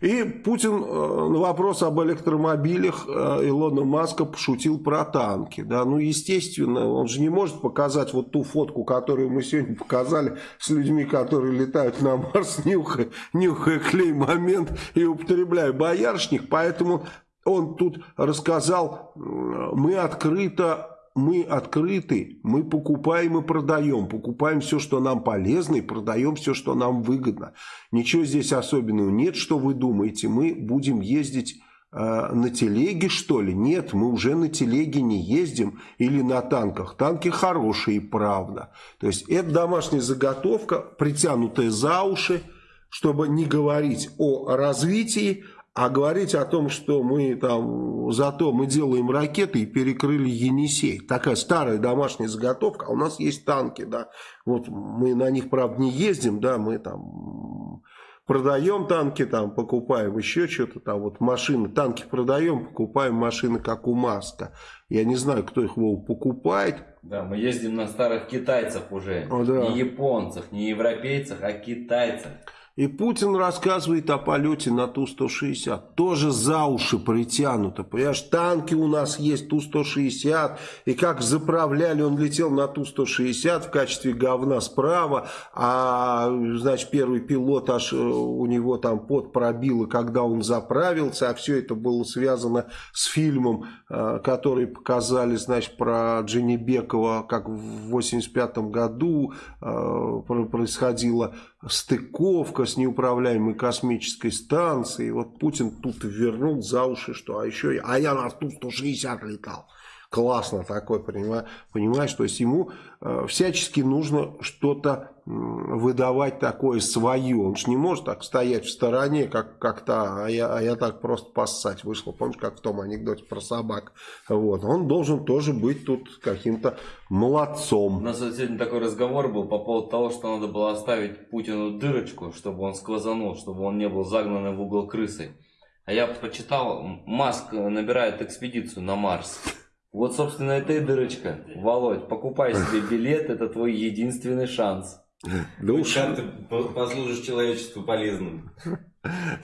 И Путин э, на вопрос об электромобилях э, Илона Маска пошутил про танки. Да? Ну, естественно, он же не может показать вот ту фотку, которую мы сегодня показали с людьми, которые летают на Марс, нюхая, нюхая клей момент и употребляя боярышник. Поэтому он тут рассказал, мы открыто мы открыты, мы покупаем и продаем. Покупаем все, что нам полезно, и продаем все, что нам выгодно. Ничего здесь особенного нет, что вы думаете. Мы будем ездить э, на телеге, что ли? Нет, мы уже на телеге не ездим или на танках. Танки хорошие, правда. То есть это домашняя заготовка, притянутая за уши, чтобы не говорить о развитии, а говорить о том, что мы там, зато мы делаем ракеты и перекрыли Енисей. Такая старая домашняя заготовка, а у нас есть танки, да. Вот мы на них, правда, не ездим, да, мы там продаем танки, там покупаем еще что-то, там вот машины, танки продаем, покупаем машины, как у Маска. Я не знаю, кто их Вов, покупает. Да, мы ездим на старых китайцев уже. О, да. Не японцев, не европейцев, а китайцев. И Путин рассказывает о полете на Ту-160. Тоже за уши притянуто. Понимаешь, танки у нас есть Ту-160. И как заправляли, он летел на Ту-160 в качестве говна справа. А, значит, первый пилот аж э, у него там пот пробило, когда он заправился. А все это было связано с фильмом, э, который показали, значит, про Дженни Бекова, как в 85 году э, происходило стыковка с неуправляемой космической станцией. Вот Путин тут вернул за уши, что а еще а я на Ту-160 летал. Классно такой, понимаешь, понимаешь, то есть ему э, всячески нужно что-то выдавать такое свое. Он же не может так стоять в стороне, как как-то, а я, а я так просто поссать вышел. Помнишь, как в том анекдоте про собак? Вот. Он должен тоже быть тут каким-то молодцом. У нас сегодня такой разговор был по поводу того, что надо было оставить Путину дырочку, чтобы он сквозанул, чтобы он не был загнанным в угол крысой. А я почитал, Маск набирает экспедицию на Марс. Вот, собственно, это и дырочка. Володь, покупай себе [laughs] билет, это твой единственный шанс. Да уж... Как ты послужишь человечеству полезным. [laughs]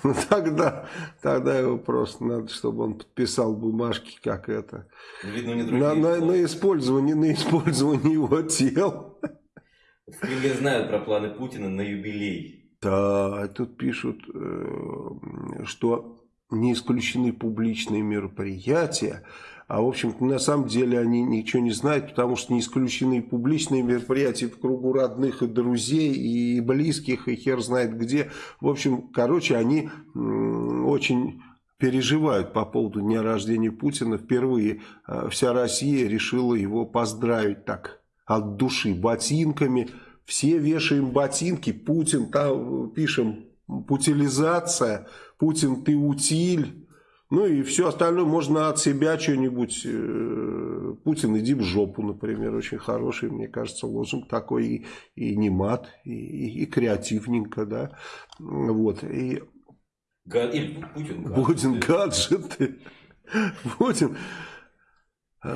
Ну тогда, тогда его просто надо, чтобы он подписал бумажки, как это. Видно, не на, на, на использование, на использование его тел. В Кремле знают про планы Путина на юбилей. Да, тут пишут, э, что не исключены публичные мероприятия, а в общем-то на самом деле они ничего не знают, потому что не исключены публичные мероприятия в кругу родных и друзей, и близких, и хер знает где. В общем, короче, они очень переживают по поводу дня рождения Путина. Впервые э, вся Россия решила его поздравить так от души ботинками. Все вешаем ботинки, Путин, там пишем путилизация, Путин ты утиль. Ну и все остальное можно от себя что-нибудь. Э, Путин, иди в жопу, например. Очень хороший, мне кажется, лозунг такой. И, и не мат, и, и, и креативненько, да. Вот. И, и Путин гаджеты. Путин гаджеты. Путин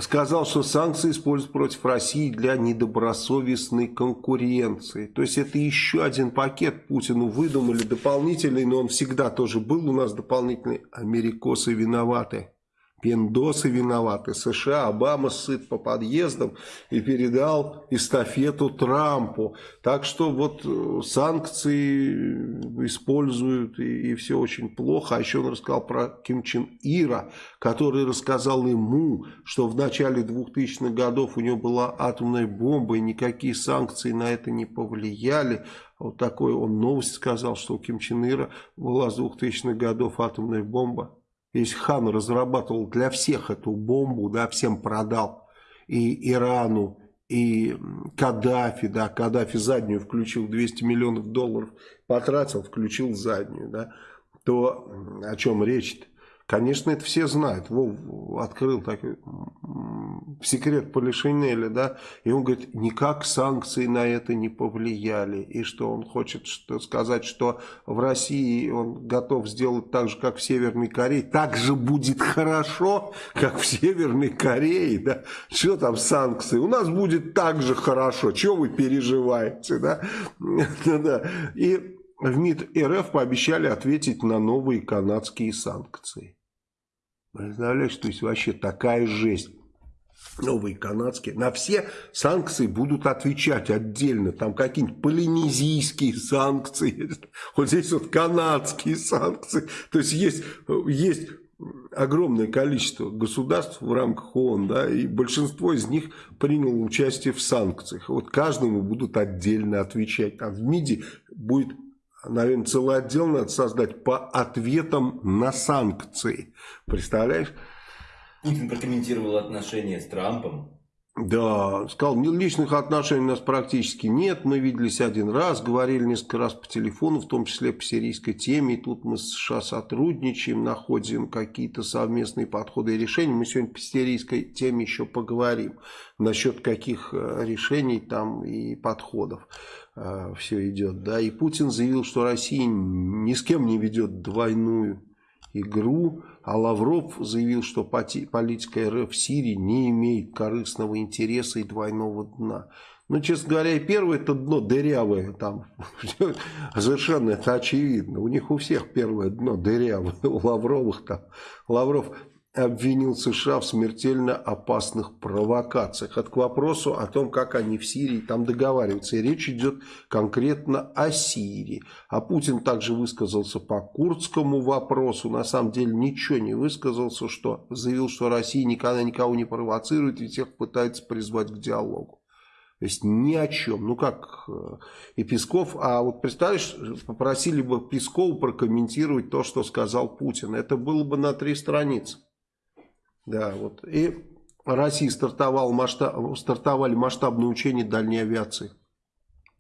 сказал, что санкции используют против России для недобросовестной конкуренции. То есть это еще один пакет Путину выдумали дополнительный, но он всегда тоже был у нас дополнительный. Америкосы виноваты. Пиндосы виноваты. США, Обама сыт по подъездам и передал эстафету Трампу. Так что вот э, санкции используют и, и все очень плохо. А еще он рассказал про Ким Чен Ира, который рассказал ему, что в начале 2000-х годов у него была атомная бомба и никакие санкции на это не повлияли. Вот такой он новость сказал, что у Ким Чен Ира была с 2000-х годов атомная бомба. Если хан разрабатывал для всех эту бомбу, да, всем продал, и Ирану, и Каддафи, да, Каддафи заднюю включил, 200 миллионов долларов потратил, включил заднюю, да, то о чем речь-то? Конечно, это все знают. Вов открыл такой секрет Полишинеля, да, и он говорит, никак санкции на это не повлияли, и что он хочет что, сказать, что в России он готов сделать так же, как в Северной Корее, так же будет хорошо, как в Северной Корее, да, что там санкции, у нас будет так же хорошо, чего вы переживаете, [laughs] да, и в МИД РФ пообещали ответить на новые канадские санкции. Представляешь, то есть вообще такая жесть. Новые канадские. На все санкции будут отвечать отдельно. Там какие-нибудь полинезийские санкции. Вот здесь вот канадские санкции. То есть есть, есть огромное количество государств в рамках ООН, да, и большинство из них приняло участие в санкциях. Вот каждому будут отдельно отвечать. А в МИДе будет наверное, целый отдел надо создать по ответам на санкции. Представляешь? Путин прокомментировал отношения с Трампом. Да, сказал, личных отношений у нас практически нет. Мы виделись один раз, говорили несколько раз по телефону, в том числе по сирийской теме. И тут мы с США сотрудничаем, находим какие-то совместные подходы и решения. Мы сегодня по сирийской теме еще поговорим. Насчет каких э, решений там и подходов. А, все идет. Да? И Путин заявил, что Россия ни с кем не ведет двойную игру, а Лавров заявил, что политика РФ в Сирии не имеет корыстного интереса и двойного дна. Ну, честно говоря, и первое это дно дырявое, там [laughs] совершенно это очевидно. У них у всех первое дно дырявое, у Лавровых там. Лавров обвинил США в смертельно опасных провокациях. Это к вопросу о том, как они в Сирии там договариваются. И речь идет конкретно о Сирии. А Путин также высказался по курдскому вопросу. На самом деле ничего не высказался, что заявил, что Россия никогда никого не провоцирует и всех пытается призвать к диалогу. То есть ни о чем. Ну как э, и Песков, а вот представляешь, попросили бы Пескова прокомментировать то, что сказал Путин. Это было бы на три страницы. Да, вот. И России стартовал масштаб, стартовали масштабные учения дальней авиации.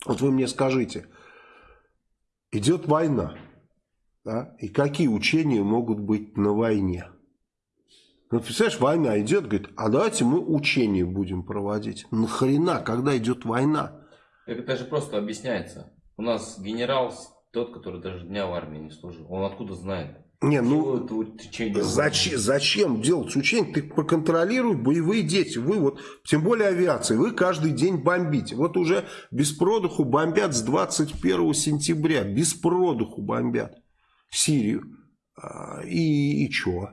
Вот вы мне скажите, идет война, да, и какие учения могут быть на войне? Ну, представляешь, война идет, говорит, а давайте мы учения будем проводить. Нахрена, когда идет война? Это же просто объясняется. У нас генерал тот, который даже дня в армии не служил. Он откуда знает? Не, ну зачем, зачем делать учение? Ты проконтролируй боевые действия. Вы вот, тем более авиация, вы каждый день бомбите. Вот уже без продуху бомбят с 21 сентября. Без продуху бомбят Сирию. А, и, и что?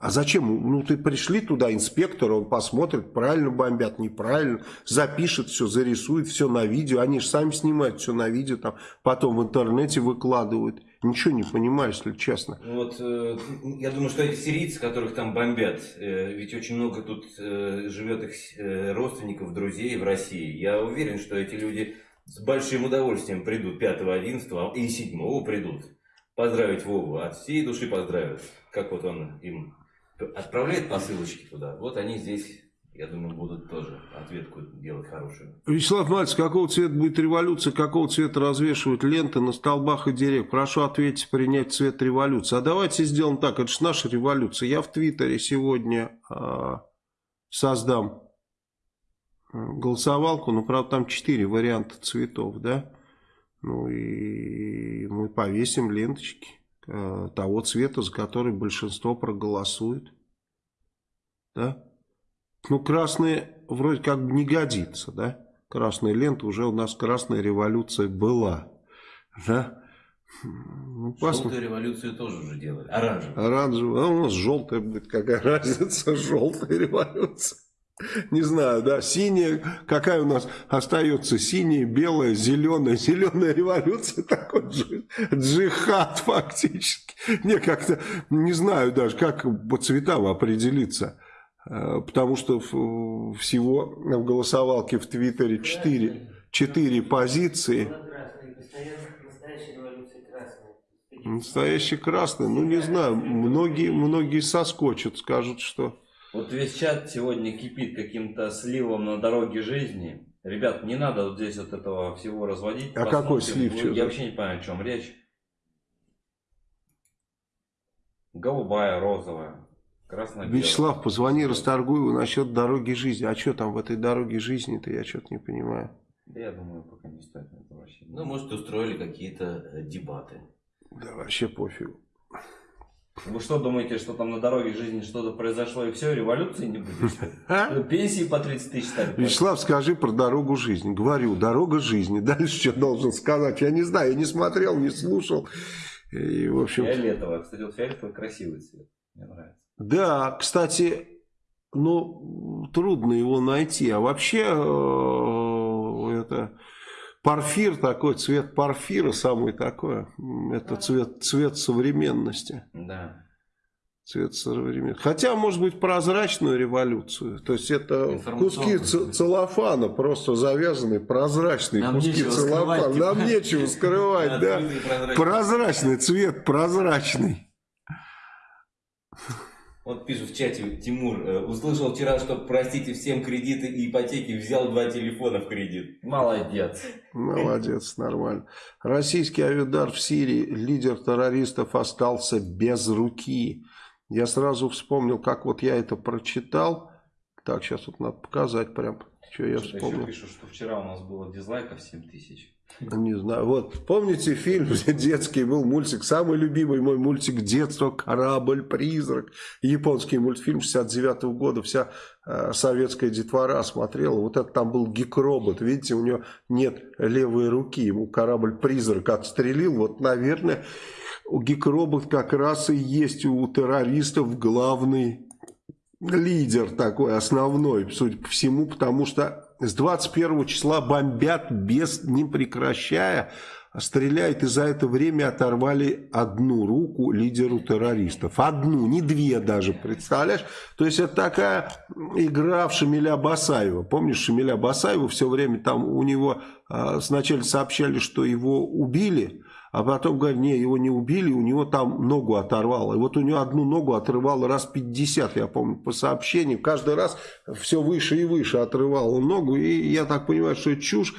А зачем? Ну, ты пришли туда, инспектор, он посмотрит, правильно бомбят, неправильно, запишет все, зарисует все на видео. Они же сами снимают все на видео, там, потом в интернете выкладывают. Ничего не понимаю, если честно. Вот, э, я думаю, что эти сирийцы, которых там бомбят, э, ведь очень много тут э, живет их родственников, друзей в России. Я уверен, что эти люди с большим удовольствием придут 5-11 и 7 придут поздравить Вову. От всей души поздравят. Как вот он им отправляет посылочки туда, вот они здесь, я думаю, будут тоже ответку делать хорошую. Вячеслав Мальцев, какого цвета будет революция, какого цвета развешивают ленты на столбах и деревьях? Прошу ответить, принять цвет революции. А давайте сделаем так, это же наша революция. Я в Твиттере сегодня э, создам голосовалку, но, правда, там четыре варианта цветов, да? Ну и мы повесим ленточки. Э, того цвета, за который большинство проголосует. Да? Ну, красные вроде как бы не годится, да? Красная лента, уже у нас красная революция была, да? Ну, Желтую революцию тоже уже делали. Оранжевую. Оранжевую. А у нас желтая будет. Какая [laughs] разница? Желтая революция. Не знаю, да, синяя, какая у нас остается, синяя, белая, зеленая, зеленая революция, такой джихад фактически. Не, как-то, не знаю даже, как по цветам определиться, потому что всего в голосовалке в Твиттере 4, 4 позиции. Настоящий красный, ну не знаю, многие, многие соскочат, скажут, что вот весь чат сегодня кипит каким-то сливом на дороге жизни. Ребят, не надо вот здесь вот этого всего разводить. А какой слив? Я вообще не понимаю, о чем речь. Голубая, розовая. Вячеслав, позвони Расторгуеву насчет дороги жизни. А что там в этой дороге жизни-то, я что-то не понимаю. Да я думаю, пока не стоит на это вообще. Ну, может, устроили какие-то э, дебаты. Да вообще пофигу. Вы что думаете, что там на дороге жизни что-то произошло и все, революции не будет? А? Пенсии по 30 тысяч стали. Вячеслав, скажи про дорогу жизни. Говорю, дорога жизни. Дальше что должен сказать? Я не знаю, я не смотрел, не слушал. И, в общем... Фиолетовый. Кстати, вот фиолетовый красивый цвет. Мне нравится. Да, кстати, ну, трудно его найти. А вообще, э, это Парфир такой, цвет парфира самый такой. Это цвет, цвет современности. Да. Цвет современности. Хотя, может быть, прозрачную революцию. То есть, это куски целлофана, просто завязанные, прозрачные Нам куски целлофана. Нам нечего скрывать, да. Прозрачный цвет, прозрачный. Вот пишут в чате, Тимур, э, услышал вчера, что простите всем кредиты и ипотеки, взял два телефона в кредит. Молодец. Молодец, нормально. Российский авидар в Сирии, лидер террористов остался без руки. Я сразу вспомнил, как вот я это прочитал. Так, сейчас вот надо показать прям, что я вспомнил. Еще пишут, что вчера у нас было дизлайков 7 тысяч. Не знаю. Вот, помните фильм детский был мультик, самый любимый мой мультик детства «Корабль-призрак». Японский мультфильм 69 -го года, вся э, советская детвора смотрела. Вот это там был гик-робот, видите, у него нет левой руки, ему корабль-призрак отстрелил. Вот, наверное, гик-робот как раз и есть у террористов главный лидер такой, основной, судя по всему, потому что с 21 числа бомбят без не прекращая, стреляют и за это время оторвали одну руку лидеру террористов. Одну, не две даже, представляешь? То есть это такая игра в Шамиля Басаева. Помнишь Шамиля Басаева? Все время там у него э, сначала сообщали, что его убили, а потом говорят, не, его не убили, у него там ногу оторвало. И вот у него одну ногу отрывало раз 50, я помню, по сообщению. Каждый раз все выше и выше отрывало ногу. И я так понимаю, что чушь.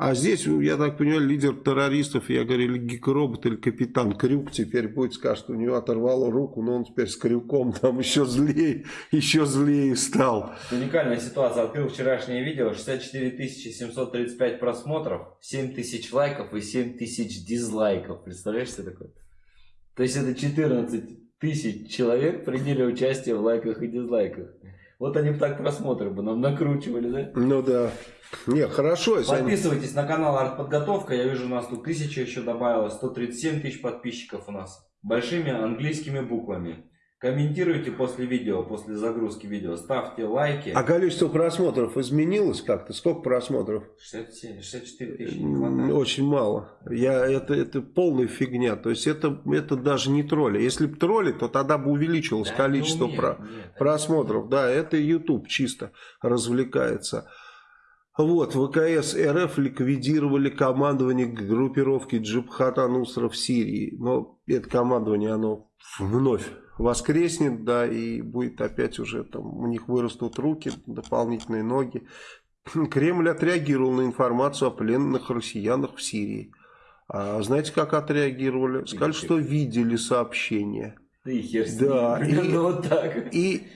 А здесь, я так понимаю, лидер террористов, я говорю, или гик-робот, или капитан Крюк теперь будет, скажет, у него оторвало руку, но он теперь с Крюком [laughs] там еще злее, еще злее стал. Уникальная ситуация. Открыл вчерашнее видео, 64 735 просмотров, 7 тысяч лайков и 7 тысяч дизлайков. Представляешь, что такое? То есть это 14 тысяч человек приняли участие в лайках и дизлайках. Вот они бы так просмотры бы нам накручивали, да? Ну да. Не, хорошо. Подписывайтесь они... на канал Артподготовка. Я вижу, у нас тут тысяча еще добавилось. 137 тысяч подписчиков у нас. Большими английскими буквами. Комментируйте после видео, после загрузки видео. Ставьте лайки. А количество просмотров изменилось как-то? Сколько просмотров? 67, 64 тысячи. Очень мало. Я, это, это полная фигня. То есть это, это даже не тролли. Если бы тролли, то тогда бы увеличилось да, количество про, нет, просмотров. Да, это YouTube чисто развлекается. Вот, ВКС РФ ликвидировали командование группировки Джибхат Анусра в Сирии. Но это командование, оно вновь воскреснет, да, и будет опять уже там, у них вырастут руки, дополнительные ноги. [clears throat] Кремль отреагировал на информацию о пленных россиянах в Сирии. А знаете, как отреагировали? Сказали, что видели сообщение. Хер да, и, [laughs] вот так. и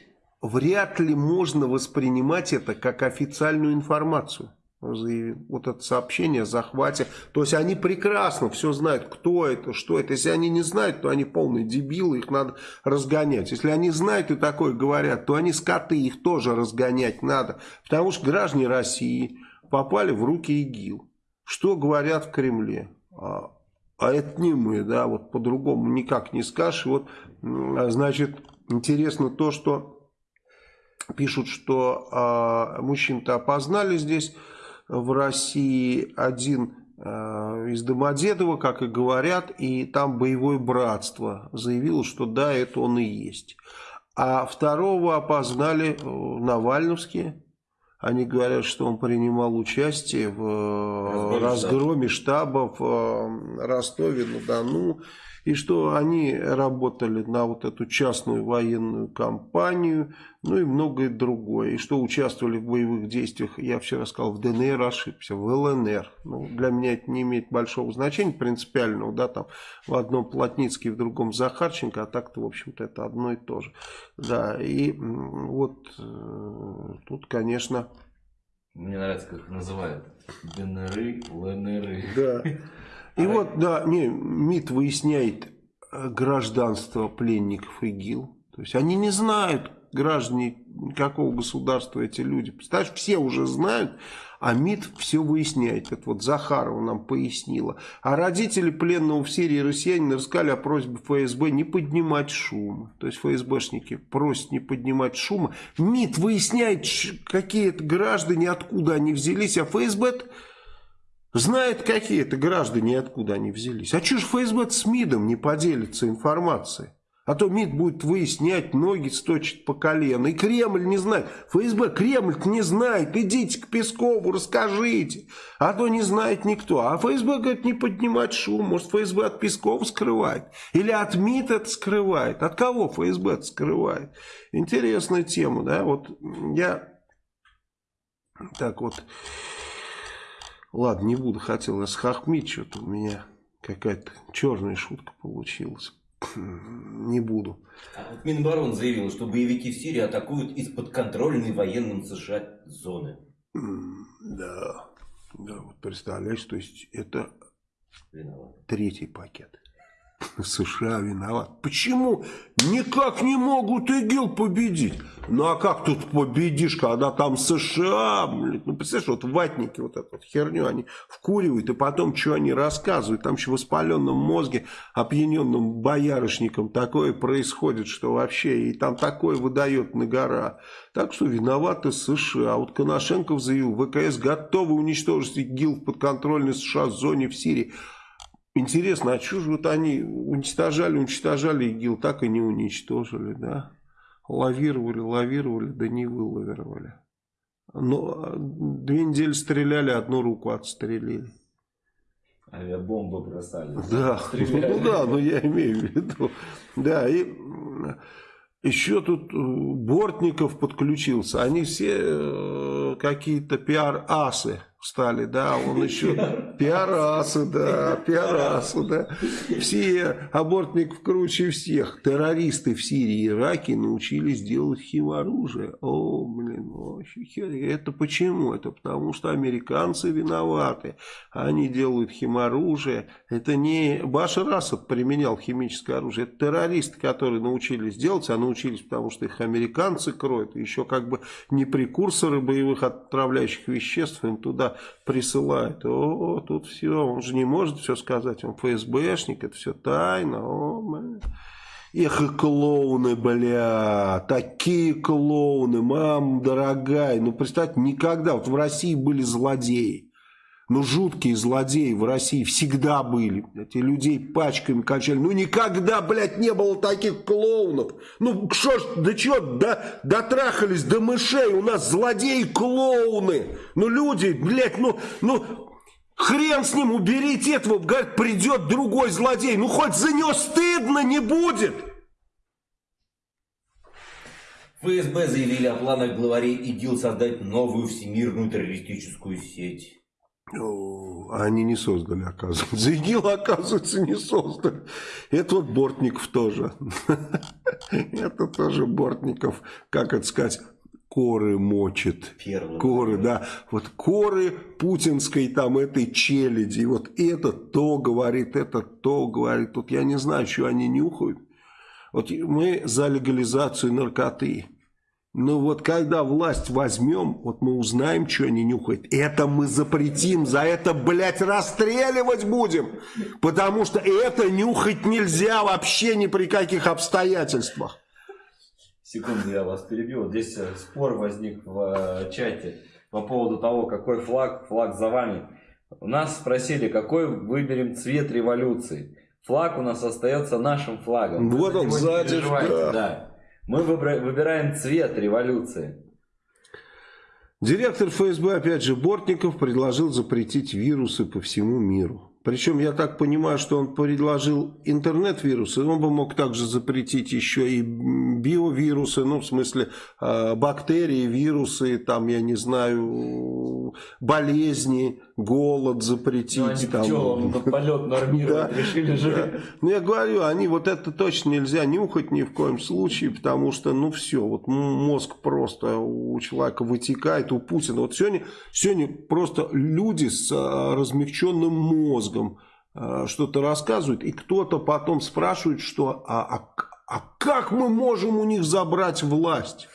вряд ли можно воспринимать это как официальную информацию вот это сообщение о захвате. То есть они прекрасно все знают, кто это, что это. Если они не знают, то они полные дебилы, их надо разгонять. Если они знают и такое говорят, то они скоты, их тоже разгонять надо. Потому что граждане России попали в руки ИГИЛ. Что говорят в Кремле? А, а это не мы, да, вот по-другому никак не скажешь. Вот, значит, интересно то, что пишут, что э, мужчин-то опознали здесь в России один э, из Домодедова, как и говорят, и там боевое братство заявило, что да, это он и есть. А второго опознали Навальновские. Они говорят, что он принимал участие в э, разгроме штаба в э, Ростове-на-Дону и что они работали на вот эту частную военную компанию, ну и многое другое, и что участвовали в боевых действиях, я вчера сказал, в ДНР ошибся, в ЛНР. Ну, для меня это не имеет большого значения принципиального, да, там в одном Плотницкий, в другом Захарченко, а так-то, в общем-то, это одно и то же. Да, и вот э, тут, конечно... Мне нравится, как называют. ДНР, ЛНР. Да. [laughs] И вот, да, не, МИД выясняет э, гражданство пленников ИГИЛ. То есть они не знают, граждане какого государства эти люди. Представляешь, все уже знают, а МИД все выясняет. Это вот Захарова нам пояснила. А родители пленного в Сирии россияне рассказали о просьбе ФСБ не поднимать шум. То есть ФСБшники просят не поднимать шума. МИД выясняет, какие это граждане, откуда они взялись, а ФСБ Знает, какие это граждане откуда они взялись. А что ж ФСБ с МИДом не поделится информацией? А то МИД будет выяснять, ноги сточит по колено. И Кремль не знает. ФСБ Кремль не знает. Идите к Пескову, расскажите. А то не знает никто. А ФСБ говорит, не поднимать шум. Может, ФСБ от Пескова скрывает? Или от МИД это скрывает? От кого ФСБ это скрывает? Интересная тема, да? Вот я так вот Ладно, не буду, хотел расхохмить, что-то у меня какая-то черная шутка получилась. [clears throat] Не буду. А вот Минобороны заявил, что боевики в Сирии атакуют из подконтрольной военным США зоны. Да, да, вот представляешь, то есть это Виноват. третий пакет. США виноват. Почему никак не могут ИГИЛ победить? Ну а как тут победишь, когда там США, блин, ну представляешь, вот ватники вот эту вот херню они вкуривают, и потом что они рассказывают, там еще в воспаленном мозге, опьяненным боярышником такое происходит, что вообще, и там такое выдает на гора. Так что виноваты США. А вот Коношенков заявил, ВКС готовы уничтожить ИГИЛ в подконтрольной США зоне в Сирии. Интересно, а что же вот они уничтожали, уничтожали ИГИЛ, так и не уничтожили, да? Лавировали, лавировали, да не вылавировали. Но а, две недели стреляли, одну руку отстрелили. Авиабомбы бросали. Да, ну да, но я имею в виду. Да, и еще тут э, Бортников подключился. Они все э, какие-то пиар-асы стали, да, он [laughs] еще пиарасы, да, пиарасы, да. Все абортников круче всех. Террористы в Сирии и Ираке научились делать химоружие. О, блин, вообще Это почему? Это потому что американцы виноваты. Они делают химоружие. Это не Башар Асад применял химическое оружие. Это террористы, которые научились делать, а научились потому, что их американцы кроют. Еще как бы не прекурсоры боевых отправляющих веществ им туда присылает. О, тут все, он же не может все сказать, он ФСБшник, это все тайно. О, Эх, и клоуны, бля, такие клоуны, мам дорогая. Ну, представьте, никогда, вот в России были злодеи. Ну, жуткие злодеи в России всегда были. Эти людей пачками качали. Ну, никогда, блядь, не было таких клоунов. Ну, что ж, да что, да, дотрахались до мышей. У нас злодеи-клоуны. Ну, люди, блядь, ну, ну, хрен с ним, уберите этого. Говорит, придет другой злодей. Ну, хоть за него стыдно не будет. ФСБ заявили о планах главарей ИГИЛ создать новую всемирную террористическую сеть. Они не создали, оказывается. ИГИЛ, оказывается, не создали. Это вот Бортников тоже. Это тоже Бортников, как это сказать, коры мочит. Первый. Коры, да. Вот коры путинской там этой челяди. Вот это то говорит, это то говорит. Тут я не знаю, что они нюхают. Вот мы за легализацию наркоты. Ну вот когда власть возьмем, вот мы узнаем, что они нюхают. Это мы запретим, за это, блядь, расстреливать будем. Потому что это нюхать нельзя вообще ни при каких обстоятельствах. Секунду, я вас перебью. Вот здесь э, спор возник в э, чате по поводу того, какой флаг, флаг за вами. У нас спросили, какой выберем цвет революции. Флаг у нас остается нашим флагом. Вот он сзади. Да. да. Мы выбираем цвет революции. Директор ФСБ, опять же, Бортников, предложил запретить вирусы по всему миру. Причем я так понимаю, что он предложил интернет-вирусы, он бы мог также запретить еще и биовирусы, ну в смысле а, бактерии, вирусы, там я не знаю, болезни, голод запретить. Ну, они там, пчелам полет нормировать решили же. Ну я говорю, они вот это точно нельзя нюхать ни в коем случае, потому что ну все, вот мозг просто у человека вытекает, у Путина. Вот сегодня, сегодня просто люди с а, размягченным мозгом, э, что-то рассказывают, и кто-то потом спрашивает, что а, а, а как мы можем у них забрать власть?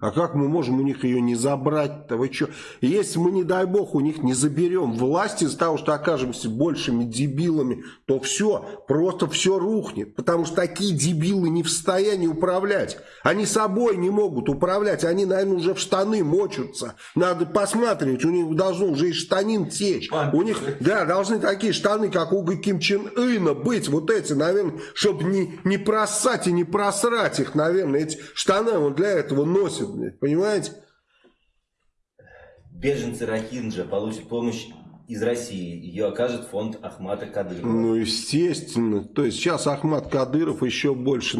А как мы можем у них ее не забрать-то? Вы что? Если мы, не дай бог, у них не заберем власть из-за того, что окажемся большими дебилами, то все, просто все рухнет. Потому что такие дебилы не в состоянии управлять. Они собой не могут управлять. Они, наверное, уже в штаны мочатся. Надо посматривать. У них должно уже и штанин течь. У них, да, должны такие штаны, как у Ким Чен Ына быть. Вот эти, наверное, чтобы не, не просать и не просрать их, наверное. Эти штаны вот для этого носит, понимаете? Беженцы Рахинджа получат помощь из России. Ее окажет фонд Ахмата Кадырова. Ну, естественно. То есть сейчас Ахмат Кадыров еще больше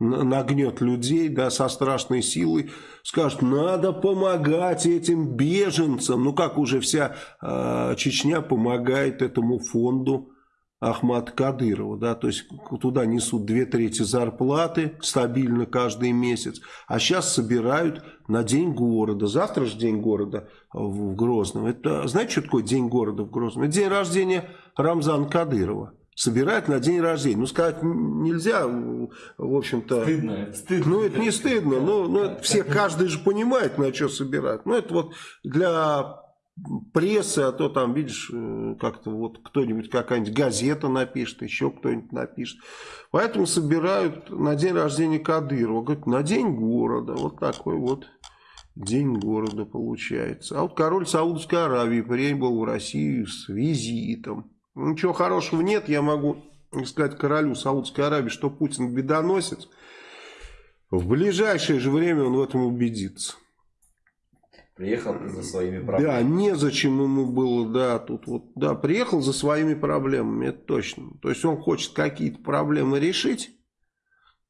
нагнет людей да, со страшной силой. Скажет, надо помогать этим беженцам. Ну, как уже вся э, Чечня помогает этому фонду Ахмат Кадырова, да, то есть туда несут две трети зарплаты стабильно каждый месяц, а сейчас собирают на День города, завтра же День города в Грозном, это, знаете, что такое День города в Грозном? Это день рождения Рамзана Кадырова. Собирают на день рождения. Ну, сказать нельзя, в общем-то. Стыдно. стыдно. Ну, это не стыдно. Ну, ну, все, каждый же понимает, на что собирать. Ну, это вот для прессы, а то там, видишь, э, как-то вот кто-нибудь, какая-нибудь газета напишет, еще кто-нибудь напишет. Поэтому собирают на день рождения Кадырова. Говорят, на день города. Вот такой вот день города получается. А вот король Саудовской Аравии прибыл в Россию с визитом. Ничего хорошего нет, я могу сказать королю Саудовской Аравии, что Путин бедоносец. В ближайшее же время он в этом убедится. Приехал за своими проблемами. Да, незачем ему было, да, тут вот, да, приехал за своими проблемами, это точно. То есть он хочет какие-то проблемы решить,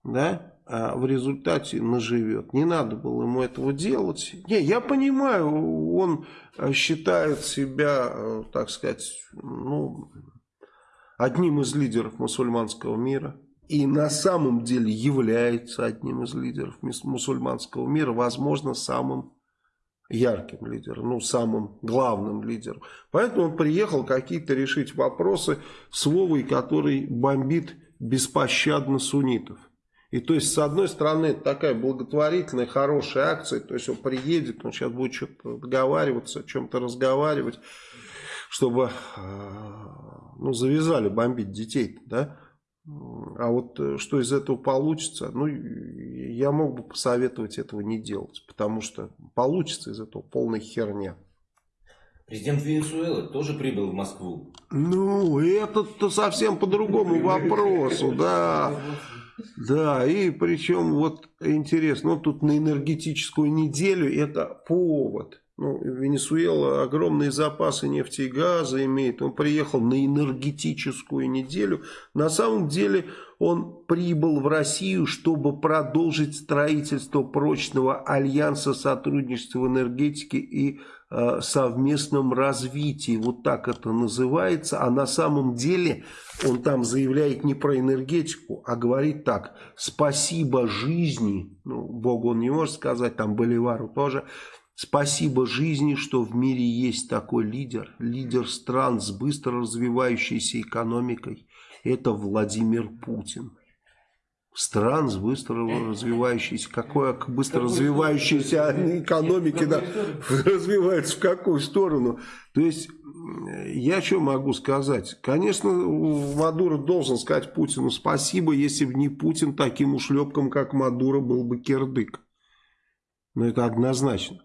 да, а в результате наживет. Не надо было ему этого делать. Не, я понимаю, он считает себя, так сказать, ну, одним из лидеров мусульманского мира. И на самом деле является одним из лидеров мусульманского мира, возможно, самым ярким лидером, ну, самым главным лидером. Поэтому он приехал какие-то решить вопросы с Вовой, который бомбит беспощадно суннитов. И то есть, с одной стороны, это такая благотворительная, хорошая акция, то есть он приедет, он сейчас будет что-то договариваться, о чем-то разговаривать, чтобы э, ну, завязали бомбить детей, да, а вот э, что из этого получится, ну, я мог бы посоветовать этого не делать, потому что получится из этого полная херня. Президент Венесуэлы тоже прибыл в Москву. Ну, это-то совсем по другому вопросу, да. Да, и причем вот интересно, ну, тут на энергетическую неделю это повод ну, Венесуэла огромные запасы нефти и газа имеет. Он приехал на энергетическую неделю. На самом деле он прибыл в Россию, чтобы продолжить строительство прочного альянса сотрудничества в энергетике и э, совместном развитии. Вот так это называется. А на самом деле он там заявляет не про энергетику, а говорит так. Спасибо жизни. Ну, Богу он не может сказать, там Боливару тоже. Спасибо жизни, что в мире есть такой лидер, лидер стран с быстро развивающейся экономикой. Это Владимир Путин. стран с быстро развивающейся, какое быстро развивающейся экономики да, развивается в какую сторону. То есть, я что могу сказать? Конечно, Мадуро должен сказать Путину спасибо, если бы не Путин таким ушлепком, как Мадуро, был бы кирдык. Но это однозначно.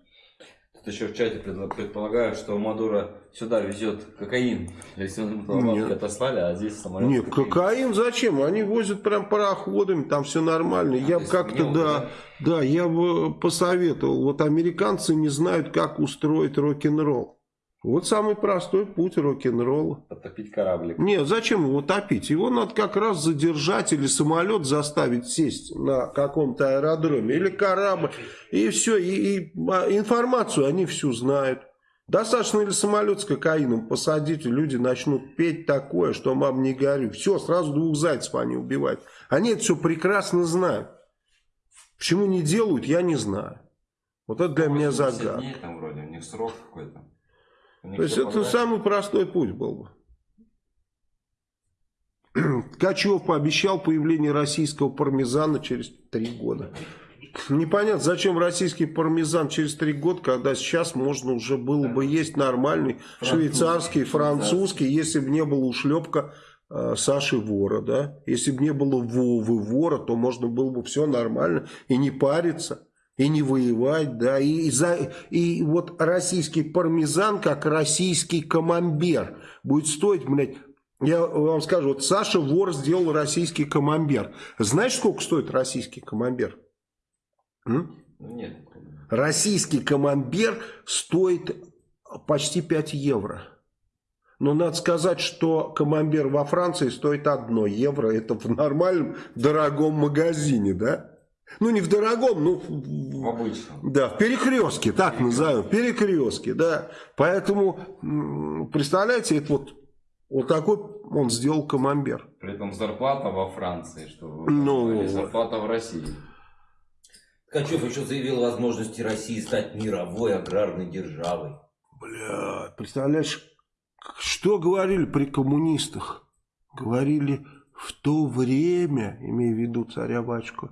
Еще в чате предполагают, что Мадуро сюда везет кокаин. Если он отослали, а здесь самолет. Нет, кокаин. кокаин зачем? Они возят прям пароходами, там все нормально. А, я бы как-то, да, да, да, я бы посоветовал. Вот американцы не знают, как устроить рок-н-ролл. Вот самый простой путь рок-н-ролла. Потопить кораблик. Нет, зачем его топить? Его надо как раз задержать или самолет заставить сесть на каком-то аэродроме. Или корабль. И все. И, и а, информацию они всю знают. Достаточно или самолет с кокаином посадить, и люди начнут петь такое, что мам не горю. Все, сразу двух зайцев они убивают. Они это все прекрасно знают. Почему не делают, я не знаю. Вот это для меня загадка. дней там вроде, у них срок какой-то. То есть это самый простой путь был бы. [clears throat] Ткачев пообещал появление российского пармезана через три года. Непонятно, зачем российский пармезан через три года, когда сейчас можно уже было бы есть нормальный швейцарский, французский, если бы не было ушлепка э, Саши Вора, да? Если бы не было Вовы Вора, то можно было бы все нормально и не париться и не воевать, да, и, за, и вот российский пармезан, как российский камамбер, будет стоить, блядь, я вам скажу, вот Саша Вор сделал российский камамбер. Знаешь, сколько стоит российский камамбер? М? Нет. Российский камамбер стоит почти 5 евро. Но надо сказать, что камамбер во Франции стоит 1 евро. Это в нормальном дорогом магазине, да? Ну, не в дорогом, ну... В обычном. Да, в перекрестке, так назовем, в перекрестке, да. Поэтому, представляете, это вот, вот такой он сделал камамбер. При этом зарплата во Франции, что ну, зарплата в России. Ткачев еще заявил о возможности России стать мировой аграрной державой. Бля, представляешь, что говорили при коммунистах? Говорили в то время, имея в виду царя-батюшку,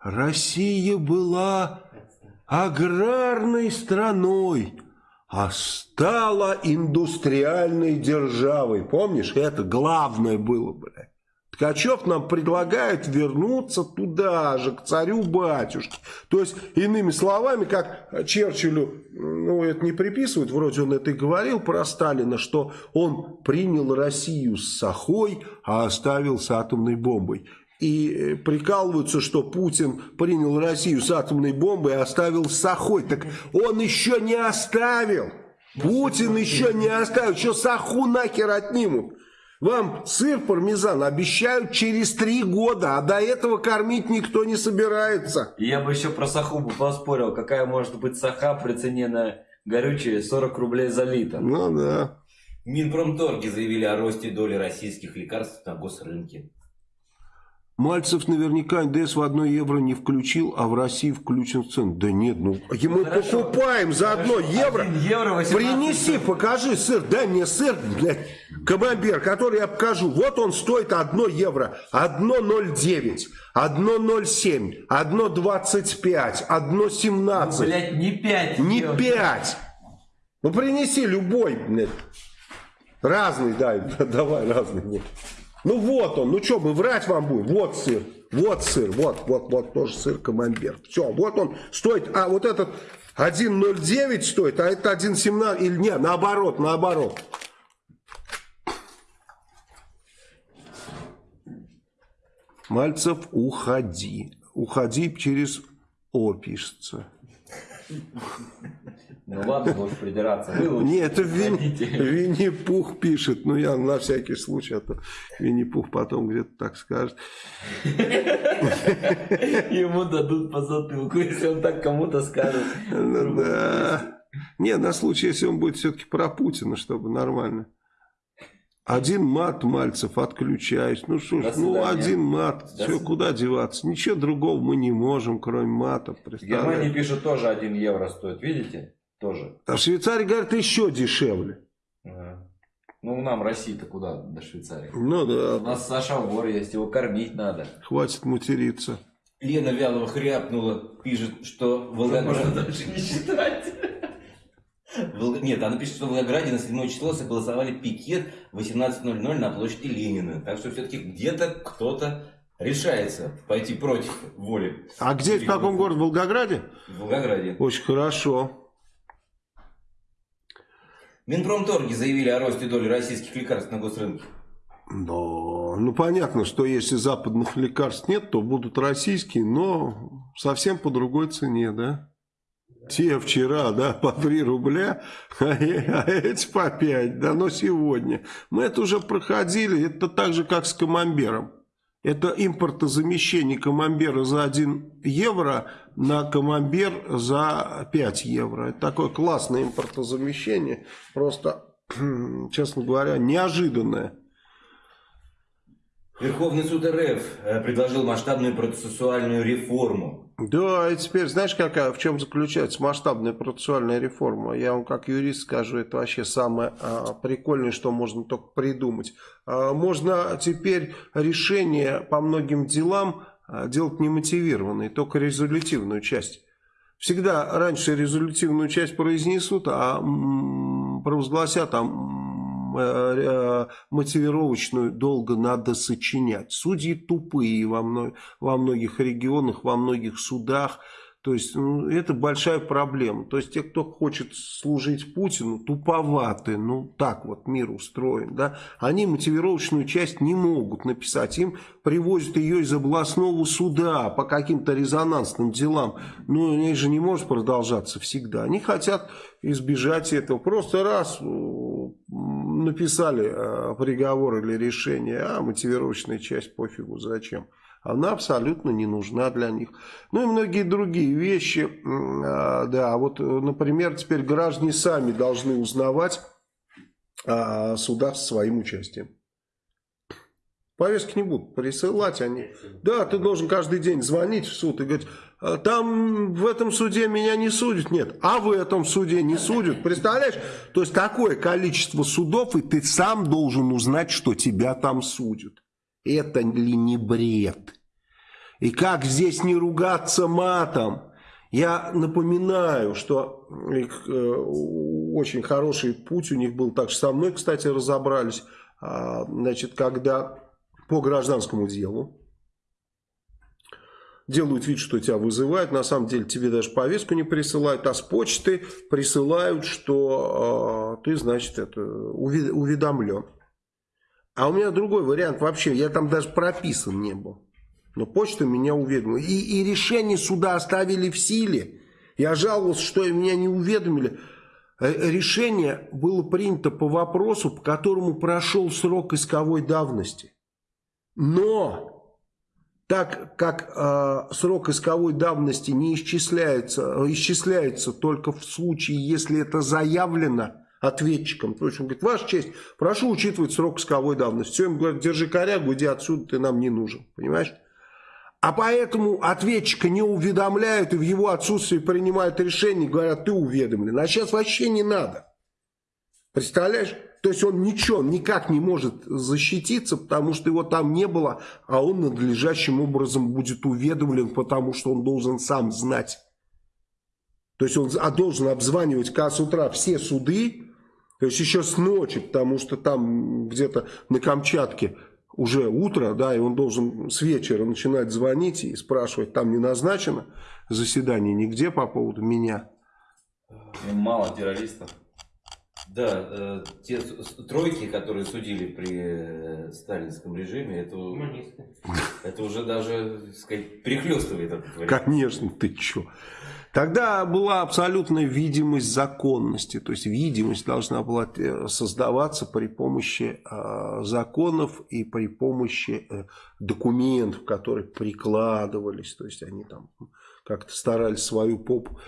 Россия была аграрной страной, а стала индустриальной державой. Помнишь, это главное было, блядь. Ткачев нам предлагает вернуться туда же, к царю-батюшке. То есть, иными словами, как Черчиллю, ну, это не приписывают, вроде он это и говорил про Сталина, что он принял Россию с сахой, а оставил с атомной бомбой и э, прикалываются, что Путин принял Россию с атомной бомбой и оставил с Сахой. Так он еще не оставил. Путин еще не оставил. Еще Саху нахер отнимут. Вам сыр пармезан обещают через три года, а до этого кормить никто не собирается. Я бы еще про саху бы поспорил. Какая может быть саха при цене на горючее 40 рублей за литр? Ну да. Минпромторги заявили о росте доли российских лекарств на госрынке. Мальцев наверняка НДС в 1 евро не включил, а в России включен в цену. Да нет, ну мы Хорошо. покупаем за 1 евро. евро Принеси, покажи сыр, дай мне сыр, блядь, камамбер, который я покажу. Вот он стоит 1 евро, 1,09, 1,07, 1,25, 1,17. Ну, блядь, не 5. Не 5. Ну принеси любой, блядь. Разный дай, [laughs] давай разный. Ну вот он, ну что, мы врать вам будем? Вот сыр, вот сыр, вот, вот, вот тоже сыр камамбер. Все, вот он стоит, а вот этот 1,09 стоит, а это 1,17, или нет, наоборот, наоборот. Мальцев, уходи. Уходи через О. Ну ладно, можешь придираться. Нет, это Винни-Пух пишет. Ну я на всякий случай, а то Винни-Пух потом где-то так скажет. Ему дадут по затылку, если он так кому-то скажет. Ну да. Не, на случай, если он будет все-таки про Путина, чтобы нормально. Один мат Мальцев, отключаюсь. Ну что ж, ну один мат. До Все, куда деваться? Ничего другого мы не можем, кроме мата. В Германии пишут тоже 1 евро стоит, видите? Тоже. А в Швейцарии, говорят, еще дешевле. Ага. Ну, нам России-то куда до Швейцарии? Ну да. У нас Саша вор есть, его кормить надо. Хватит материться. Лена Вялова хряпнула, пишет, что Волгоград... даже не считать. Волг- Нет, она пишет, что в Волгограде на 7 число согласовали пикет в 18.00 на площади Ленина. Так что все-таки где-то кто-то решается пойти против воли. А где, в каком городе? В Волгограде? В Волгограде. Очень хорошо. Минпромторги заявили о росте доли российских лекарств на госрынке. Но, ну понятно, что если западных лекарств нет, то будут российские, но совсем по другой цене, да? Те вчера, да, по 3 рубля, а [laughs] э- а эти по 5, да, но сегодня. Мы это уже проходили, это так же, как с камамбером. Это импортозамещение камамбера за 1 евро на камамбер за 5 евро. Это такое классное импортозамещение, просто, [clears throat] честно говоря, неожиданное. Верховный суд РФ э, предложил масштабную процессуальную реформу. Да, и теперь знаешь, какая, в чем заключается масштабная процессуальная реформа? Я вам как юрист скажу, это вообще самое а, прикольное, что можно только придумать. А, можно теперь решение по многим делам а, делать не мотивированной, только резолютивную часть. Всегда раньше резолютивную часть произнесут, а м, провозгласят, а м, э, э, мотивировочную долго надо сочинять. Судьи тупые во, во многих регионах, во многих судах. То есть ну, это большая проблема. То есть те, кто хочет служить Путину, туповаты. Ну так вот мир устроен. Да? Они мотивировочную часть не могут написать. Им привозят ее из областного суда по каким-то резонансным делам. Но они же не может продолжаться всегда. Они хотят избежать этого. Просто раз э, написали э, приговор или решение, а мотивировочная часть пофигу, зачем. Она абсолютно не нужна для них. Ну и многие другие вещи. А, Да, вот, э, например, теперь граждане сами должны узнавать о судах со своим участием. Повестки не будут присылать они. Да, ты должен каждый день звонить в суд и говорить, «А там в этом суде меня не судят. Нет, а в этом суде не судят. Представляешь? То есть такое количество судов, и ты сам должен узнать, что тебя там судят. Это ли не бред? И как здесь не ругаться матом? Я напоминаю, что э, очень хороший путь у них был, так что со мной, кстати, разобрались, А, значит, когда по гражданскому делу делают вид, что тебя вызывают, на самом деле тебе даже повестку не присылают, а с почты присылают, что э, ты, значит, это уведомлен. А у меня другой вариант вообще, я там даже прописан не был. Но почта меня уведомила. И, и решение суда оставили в силе. Я жаловался, что меня не уведомили. Э, Решение было принято по вопросу, по которому прошел срок исковой давности. Но так как э, срок исковой давности не исчисляется, э, исчисляется только в случае, если это заявлено ответчиком. То есть он говорит, ваша честь, прошу учитывать срок исковой давности. Все, им говорят, держи корягу, иди отсюда, ты нам не нужен. Понимаешь? А поэтому ответчика не уведомляют и в его отсутствии принимают решение, говорят, ты уведомлен. А сейчас вообще не надо. Представляешь? То есть он ничего, никак не может защититься, потому что его там не было, а он надлежащим образом будет уведомлен, потому что он должен сам знать. То есть он должен обзванивать как с утра все суды, то есть еще с ночи, потому что там где-то на Камчатке уже утро, да, и он должен с вечера начинать звонить и спрашивать, там не назначено заседание нигде по поводу меня. Им мало террористов. Да, э, те тройки, которые судили при э, сталинском режиме, это, это уже даже, так сказать, перехлестывает этот вариант. Конечно, ты чё. Тогда была абсолютная видимость законности, то есть видимость должна была э, создаваться при помощи э, законов и при помощи э, документов, которые прикладывались, то есть они там как-то старались свою попу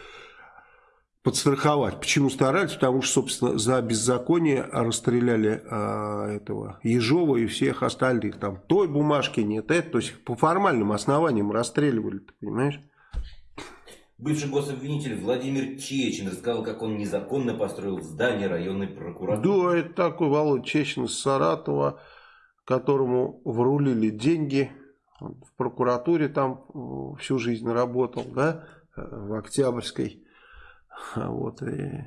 подстраховать. Почему старались? Потому что, собственно, за беззаконие расстреляли а, этого Ежова и всех остальных. Там той бумажки нет, это. То есть по формальным основаниям расстреливали, ты понимаешь? Бывший гособвинитель Владимир Чечин рассказал, как он незаконно построил здание районной прокуратуры. Да, это такой Володя Чечин из Саратова, которому врулили деньги. в прокуратуре там э, всю жизнь работал, да, э, в Октябрьской. Вот, и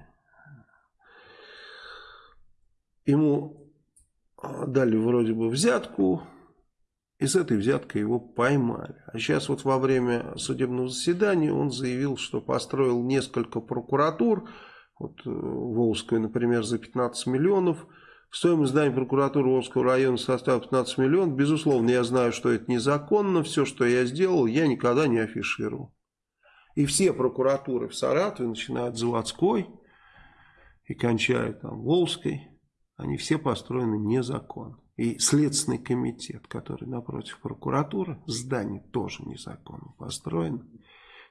ему дали вроде бы взятку, и с этой взяткой его поймали. А сейчас вот во время судебного заседания он заявил, что построил несколько прокуратур. Вот э, Волжская, например, за 15 миллионов. Стоимость здания прокуратуры Волжского района составила 15 миллионов. Безусловно, я знаю, что это незаконно. Все, что я сделал, я никогда не афишировал. И все прокуратуры в Саратове, начиная от заводской и кончая там Волжской, они все построены незаконно. И Следственный комитет, который напротив прокуратуры, здание тоже незаконно построено.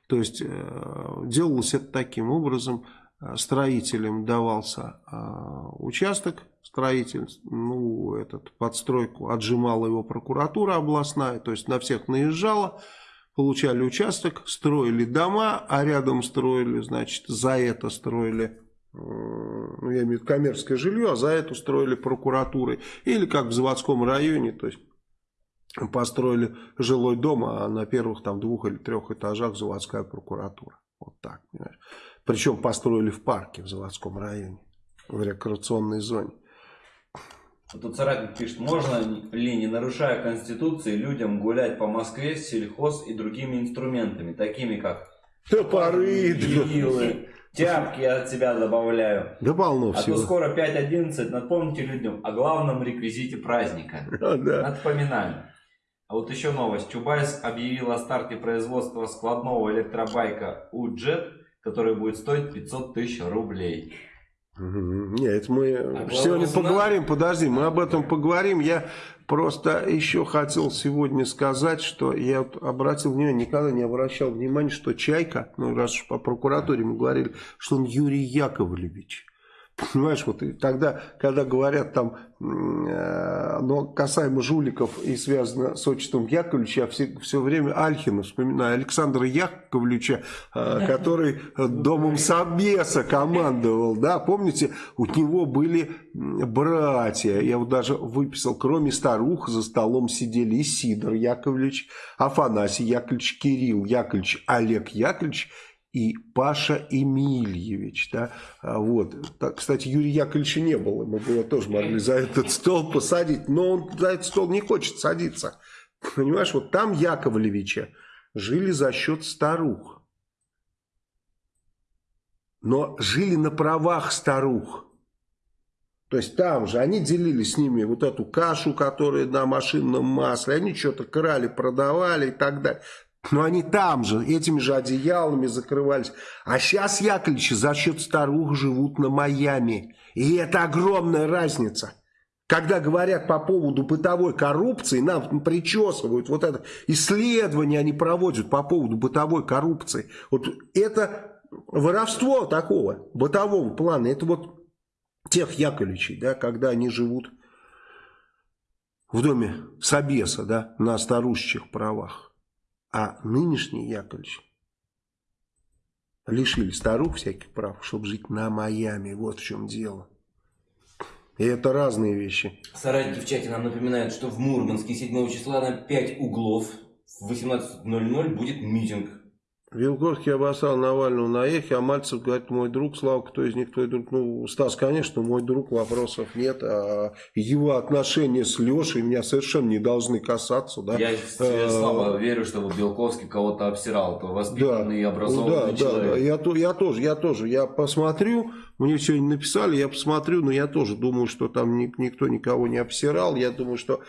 То есть э, делалось это таким образом, э, строителям давался э, участок, строитель, ну, этот, подстройку отжимала его прокуратура областная, то есть на всех наезжала, получали участок, строили дома, а рядом строили, значит, за это строили ну, я имею в виду коммерческое жилье, а за это устроили прокуратуры. Или как в заводском районе, то есть построили жилой дом, а на первых там двух или трех этажах заводская прокуратура. Вот так, понимаешь. Причем построили в парке в заводском районе, в рекреационной зоне. Тут соратник пишет, можно ли, не нарушая Конституции, людям гулять по Москве с сельхоз и другими инструментами, такими как топоры, вилы, Тяпки я от себя добавляю. Да полно а всего. А то скоро 5.11. Напомните людям о главном реквизите праздника. [laughs] Да. Напоминаем. А вот еще новость. Чубайс объявил о старте производства складного электробайка U-Jet, который будет стоить 500 тысяч рублей. Нет, мы а сегодня поговорим, подожди, мы об этом поговорим. Я просто еще хотел сегодня сказать, что я обратил внимание, никогда не обращал внимания, что Чайка, ну раз уж по прокуратуре мы говорили, что он Юрий Яковлевич. Понимаешь, вот и тогда, когда говорят там, э, но касаемо жуликов и связано с отчеством Яковлевича, я все, все время Альхина вспоминаю, Александра Яковлевича, э, который домом Собеса командовал, да, помните, у него были братья, я вот даже выписал, кроме старух за столом сидели и Сидор Яковлевич, Афанасий Яковлевич, Кирилл Яковлевич, Олег Яковлевич и Паша Эмильевич. Да? А вот. Так, кстати, Юрия Яковлевича не было. Мы бы его тоже могли за этот стол посадить. Но он за этот стол не хочет садиться. Понимаешь, вот там Яковлевича жили за счет старух. Но жили на правах старух. То есть там же они делили с ними вот эту кашу, которая на машинном масле. Они что-то крали, продавали и так далее. Но они там же, этими же одеялами закрывались. А сейчас Яковлевичи за счет старух живут на Майами. И это огромная разница. Когда говорят по поводу бытовой коррупции, нам причесывают, вот это исследование они проводят по поводу бытовой коррупции. Вот это воровство такого бытового плана, это вот тех Яковлевичей, да, когда они живут в доме Собеса, да, на старушечьих правах. А нынешний Яковлевич лишили старух всяких прав, чтобы жить на Майами. Вот в чем дело. И это разные вещи. Соратники в чате нам напоминают, что в Мурманске 7 числа на 5 углов в 18.00 будет митинг Вилгорский обоссал Навального на эхе, а Мальцев говорит, мой друг, Слава, кто из них твой друг? Ну, Стас, конечно, мой друг, вопросов нет. А его отношения с Лешей меня совершенно не должны касаться. Да? Я, Слава, верю, что Белковский кого-то обсирал, то воспитанный да, и образованный да, человек. Да, да, я, я тоже, я тоже. Я посмотрю, мне сегодня написали, я посмотрю, но я тоже думаю, что там никто никого не обсирал. Я думаю, что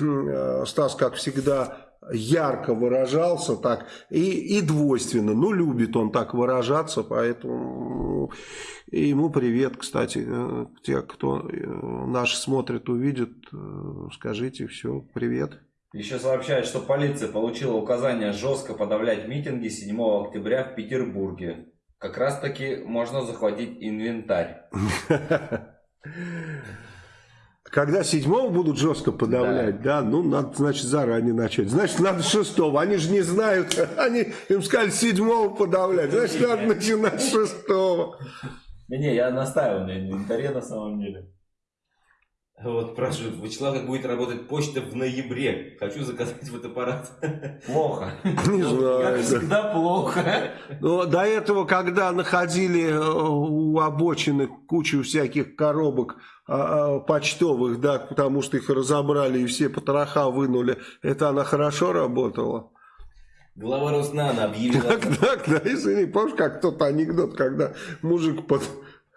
э, Стас, как всегда, ярко выражался так и, и двойственно. Ну, любит он так выражаться, поэтому ему привет, кстати. Э, те, кто э, наши смотрят, увидят, э, скажите все, привет. Еще сообщают, что полиция получила указание жестко подавлять митинги 7 октября в Петербурге. Как раз таки можно захватить инвентарь. [laughs] когда седьмого будут жестко подавлять, да. да, ну, надо, значит, заранее начать. Значит, надо шестого. Они же не знают, [laughs] они им сказали седьмого подавлять. Значит, надо начинать с шестого. Не-не, я настаиваю на инвентаре на самом деле. Вот спрашивают, Вячеслав, как будет работать почта в ноябре? Хочу заказать фотоаппарат. Плохо. [laughs] Не знаю. Как всегда плохо. Но до этого, когда находили э, у обочины кучу всяких коробок а, а, почтовых, да, потому что их разобрали и все потроха вынули, это она хорошо работала? Глава Роснана объявила... Так, так, да, извини, помнишь, как тот анекдот, когда мужик под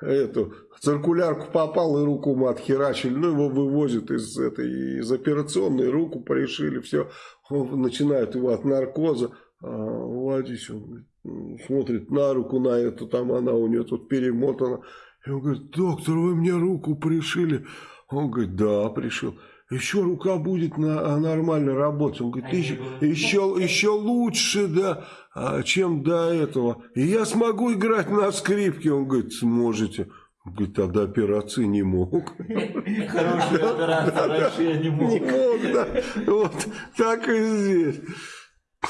эту циркулярку попал и руку ему отхерачили, ну его вывозят из этой из операционной, руку порешили, все, начинают его от наркоза, а, он смотрит на руку на эту, там она у нее тут перемотана, и он говорит, доктор, вы мне руку пришили, он говорит, да, пришил еще рука будет на, нормально работать. Он говорит, еще, еще, еще лучше, да, а, чем до этого. И я смогу играть на скрипке. Он говорит, сможете. Он говорит, тогда операции не мог. Хороший оператор, раньше я не мог. Не мог, да. Вот так и здесь.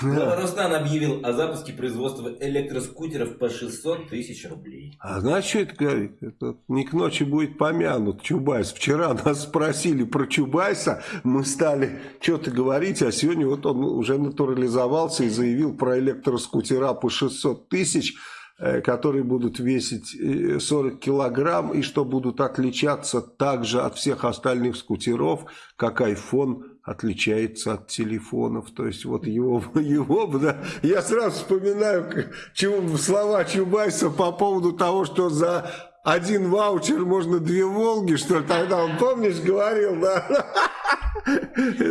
Глава Роснан объявил о запуске производства электроскутеров по 600 тысяч рублей. А это говорит? Это не к ночи будет помянут Чубайс. Вчера нас спросили про Чубайса, мы стали что-то говорить, а сегодня вот он уже натурализовался и заявил про электроскутера по 600 тысяч э, которые будут весить 40 э, килограмм и что будут отличаться также от всех остальных скутеров, как iPhone отличается от телефонов. То есть вот его, [laughs] его да, я сразу вспоминаю чего, слова Чубайса по поводу того, что за один ваучер можно две Волги, что тогда он, помнишь, говорил, да? [laughs]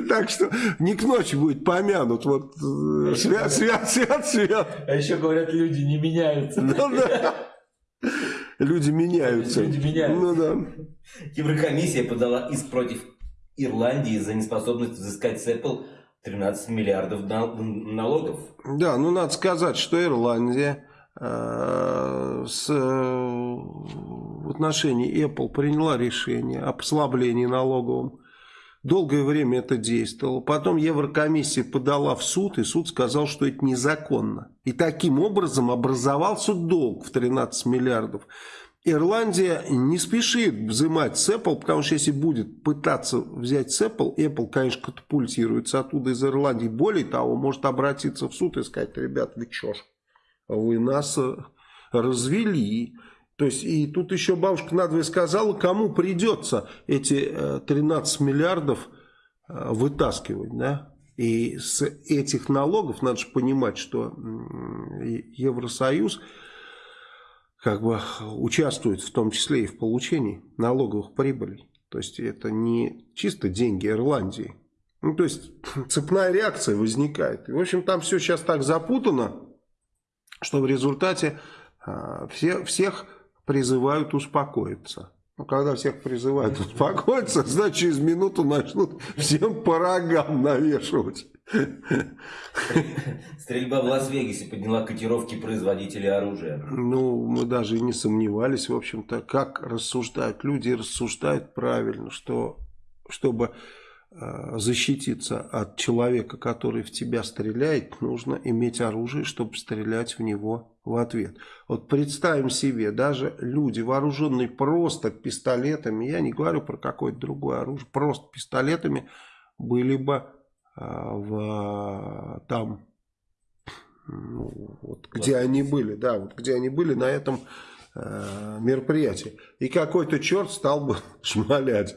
Так что не к ночи будет помянут. Вот э, свят, свят, свят, свят. А еще говорят, люди не меняются. Ну, да. Люди меняются. Люди меняются. Ну да. Еврокомиссия подала иск против Ирландии за неспособность взыскать с Apple 13 миллиардов налогов. Да, ну надо сказать, что Ирландия э, с, э, в отношении Apple приняла решение о послаблении налоговом. Долгое время это действовало. Потом Еврокомиссия подала в суд, и суд сказал, что это незаконно. И таким образом образовался долг в 13 миллиардов. Ирландия не спешит взимать с Apple, потому что если будет пытаться взять с Apple, Apple, конечно, катапультируется оттуда из Ирландии. Более того, может обратиться в суд и сказать, ребят, вы чё ж, вы нас э, развели. То есть, и тут еще бабушка надвое сказала, кому придется эти 13 э, миллиардов э, вытаскивать, да? И с этих налогов, надо же понимать, что Евросоюз как бы участвует в том числе и в получении налоговых прибылей. То есть это не чисто деньги Ирландии. Ну, то есть [laughs] цепная реакция возникает. И, в общем, там все сейчас так запутано, что в результате э, все, всех призывают успокоиться. Ну, когда всех призывают успокоиться, значит, через минуту начнут всем по рогам навешивать. Стрельба в Лас-Вегасе подняла котировки производителей оружия. Ну, мы даже и не сомневались, в общем-то, как рассуждают. Люди рассуждают правильно, что чтобы э, защититься от человека, который в тебя стреляет, нужно иметь оружие, чтобы стрелять в него в ответ. Вот представим себе, даже люди, вооруженные просто пистолетами, я не говорю про какое-то другое оружие, просто пистолетами, были бы а, в там, ну, вот, где они были, да, вот где они были на этом э, мероприятии. И какой-то черт стал бы [laughs] шмалять.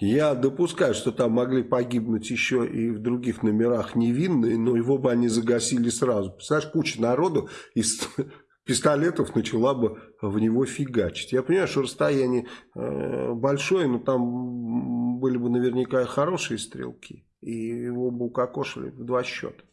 Я допускаю, что там могли погибнуть еще и в других номерах невинные, но его бы они загасили сразу. Представляешь, куча народу из [laughs] пистолетов начала бы в него фигачить. Я понимаю, что расстояние э, большое, но там были бы наверняка хорошие стрелки и его бы укокошили в два счета.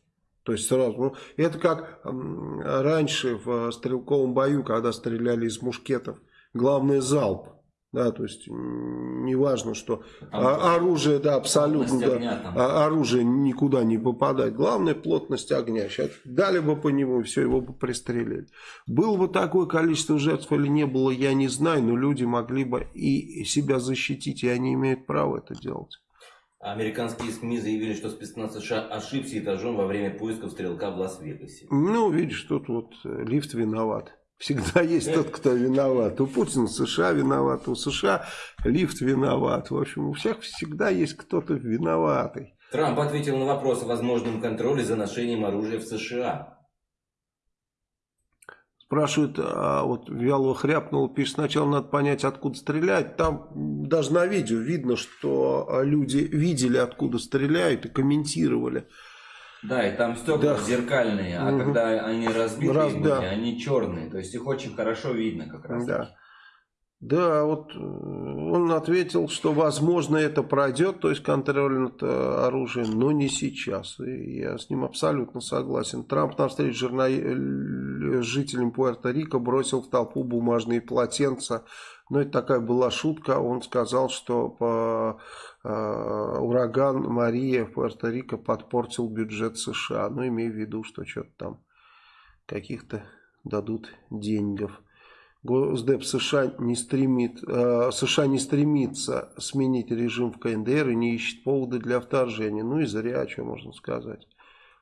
То есть сразу, ну, это как раньше в стрелковом бою, когда стреляли из мушкетов, главное залп. Да, то есть неважно, что а, оружие, да, абсолютно, да, огня, а, оружие никуда не попадает. Главное плотность огня. Сейчас дали бы по нему, все, его бы пристрелили. Было бы такое количество жертв или не было, я не знаю, но люди могли бы и себя защитить, и они имеют право это делать. Американские СМИ заявили, что спецназ США ошибся этажом во время поисков стрелка в Лас-Вегасе. Ну, видишь, тут вот э, лифт виноват. Всегда есть тот, кто виноват. У Путина США виноват, у США лифт виноват. В общем, у всех всегда есть кто-то виноватый. Трамп ответил на вопрос о возможном контроле за ношением оружия в США. Спрашивают, а вот Вялова хряпнул, пишет, сначала надо понять, откуда стрелять. Там даже на видео видно, что люди видели, откуда стреляют и комментировали. Да, и там стекла да. зеркальные, а угу. когда они разбиты, Раз, да. они черные. То есть их очень хорошо видно как раз. Да. Да, вот э, он ответил, что возможно это пройдет, то есть контроль над оружием, но не сейчас. И я с ним абсолютно согласен. Трамп на встрече журна... Э, жителям Пуэрто-Рико бросил в толпу бумажные полотенца. Но это такая была шутка. Он сказал, что по Э, ураган Мария в Пуэрто-Рико подпортил бюджет США. Ну, имею в виду, что что-то там каких-то дадут деньгов. Госдеп США не, стремит, э, США не стремится сменить режим в КНДР и не ищет поводы для вторжения. Ну и зря, что можно сказать.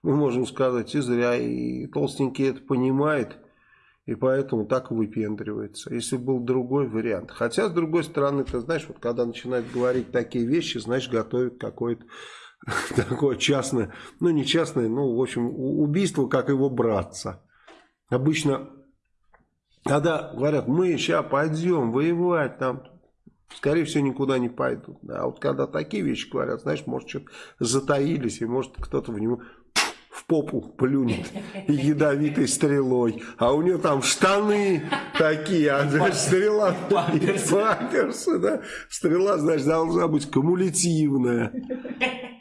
Мы можем сказать и зря, и толстенький это понимает. И поэтому так выпендривается. Если был другой вариант. Хотя, с другой стороны, ты знаешь, вот когда начинают говорить такие вещи, значит, готовят какое-то [laughs] такое частное, ну не частное, ну в общем, убийство, как его братца. Обычно, когда говорят, мы сейчас пойдем воевать, там, скорее всего, никуда не пойдут. А вот когда такие вещи говорят, знаешь, может, что-то затаились, и может кто-то в него в попу плюнет ядовитой стрелой, а у нее там штаны такие, а значит, стрела... Памперсы. да. Стрела, значит, должна быть кумулятивная.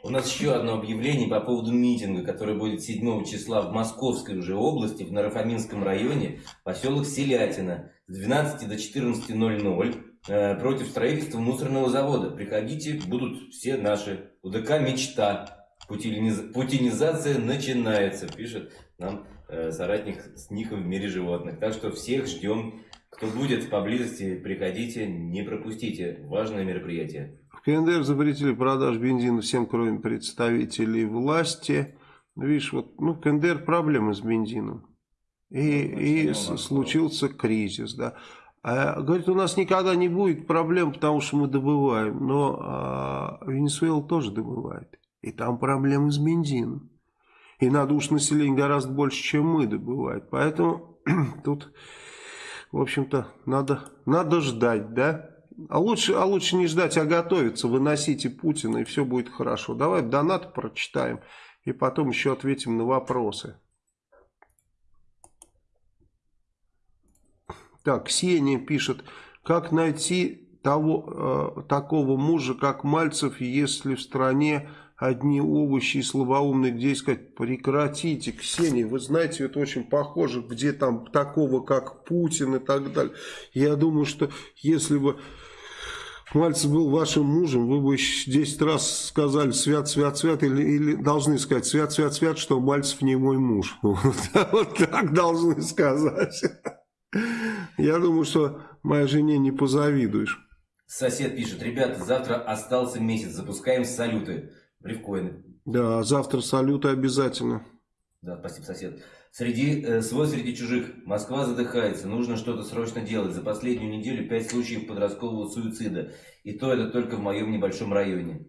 У нас еще одно объявление по поводу митинга, который будет 7 числа в Московской уже области, в Нарафаминском районе, поселок Селятина, с 12 до 14.00 э, против строительства мусорного завода. Приходите, будут все наши. УДК «Мечта». Путинизация начинается, пишет нам э, соратник Сниха в мире животных. Так что всех ждем. Кто будет поблизости, приходите, не пропустите. Важное мероприятие. В КНДР запретили продажу бензина всем, кроме представителей власти. Видишь, вот ну, в КНДР проблемы с бензином. И, ну, и случился кризис, да. А, говорит, у нас никогда не будет проблем, потому что мы добываем. Но а, Венесуэла тоже добывает. И там проблемы с бензином. И надо уж население гораздо больше, чем мы добывает. Поэтому [clears throat] тут, в общем-то, надо, надо ждать, да? А лучше, а лучше не ждать, а готовиться. Выносите Путина, и все будет хорошо. Давай донат прочитаем, и потом еще ответим на вопросы. Так, Ксения пишет, как найти того, э, такого мужа, как Мальцев, если в стране одни овощи и слабоумные, где искать? Прекратите, Ксения, вы знаете, это очень похоже, где там такого, как Путин и так далее. Я думаю, что если бы Мальцев был вашим мужем, вы бы 10 раз сказали свят, свят, свят, или, или должны сказать свят, свят, свят, что Мальцев не мой муж. [laughs] Вот так должны сказать. Я думаю, что моей жене не позавидуешь. Сосед пишет, ребята, завтра остался месяц, запускаем салюты. Брифкоины. Да, завтра салюты обязательно. Да, спасибо, сосед. Среди, э, свой среди чужих. Москва задыхается. Нужно что-то срочно делать. За последнюю неделю пять случаев подросткового суицида. И то это только в моем небольшом районе.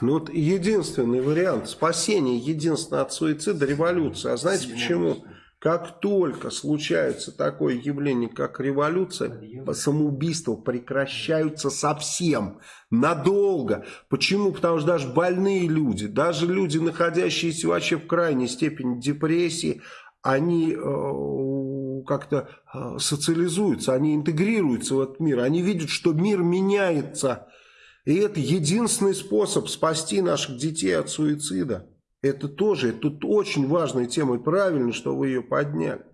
Ну вот единственный вариант спасения, единственное от суицида революция. А знаете почему? Как только случается такое явление, как революция, самоубийства прекращаются совсем, надолго. Почему? Потому что даже больные люди, даже люди, находящиеся вообще в крайней степени депрессии, они э, как-то э, социализуются, они интегрируются в этот мир, они видят, что мир меняется. И это единственный способ спасти наших детей от суицида. Это тоже, тут очень важная тема, и правильно, что вы ее подняли.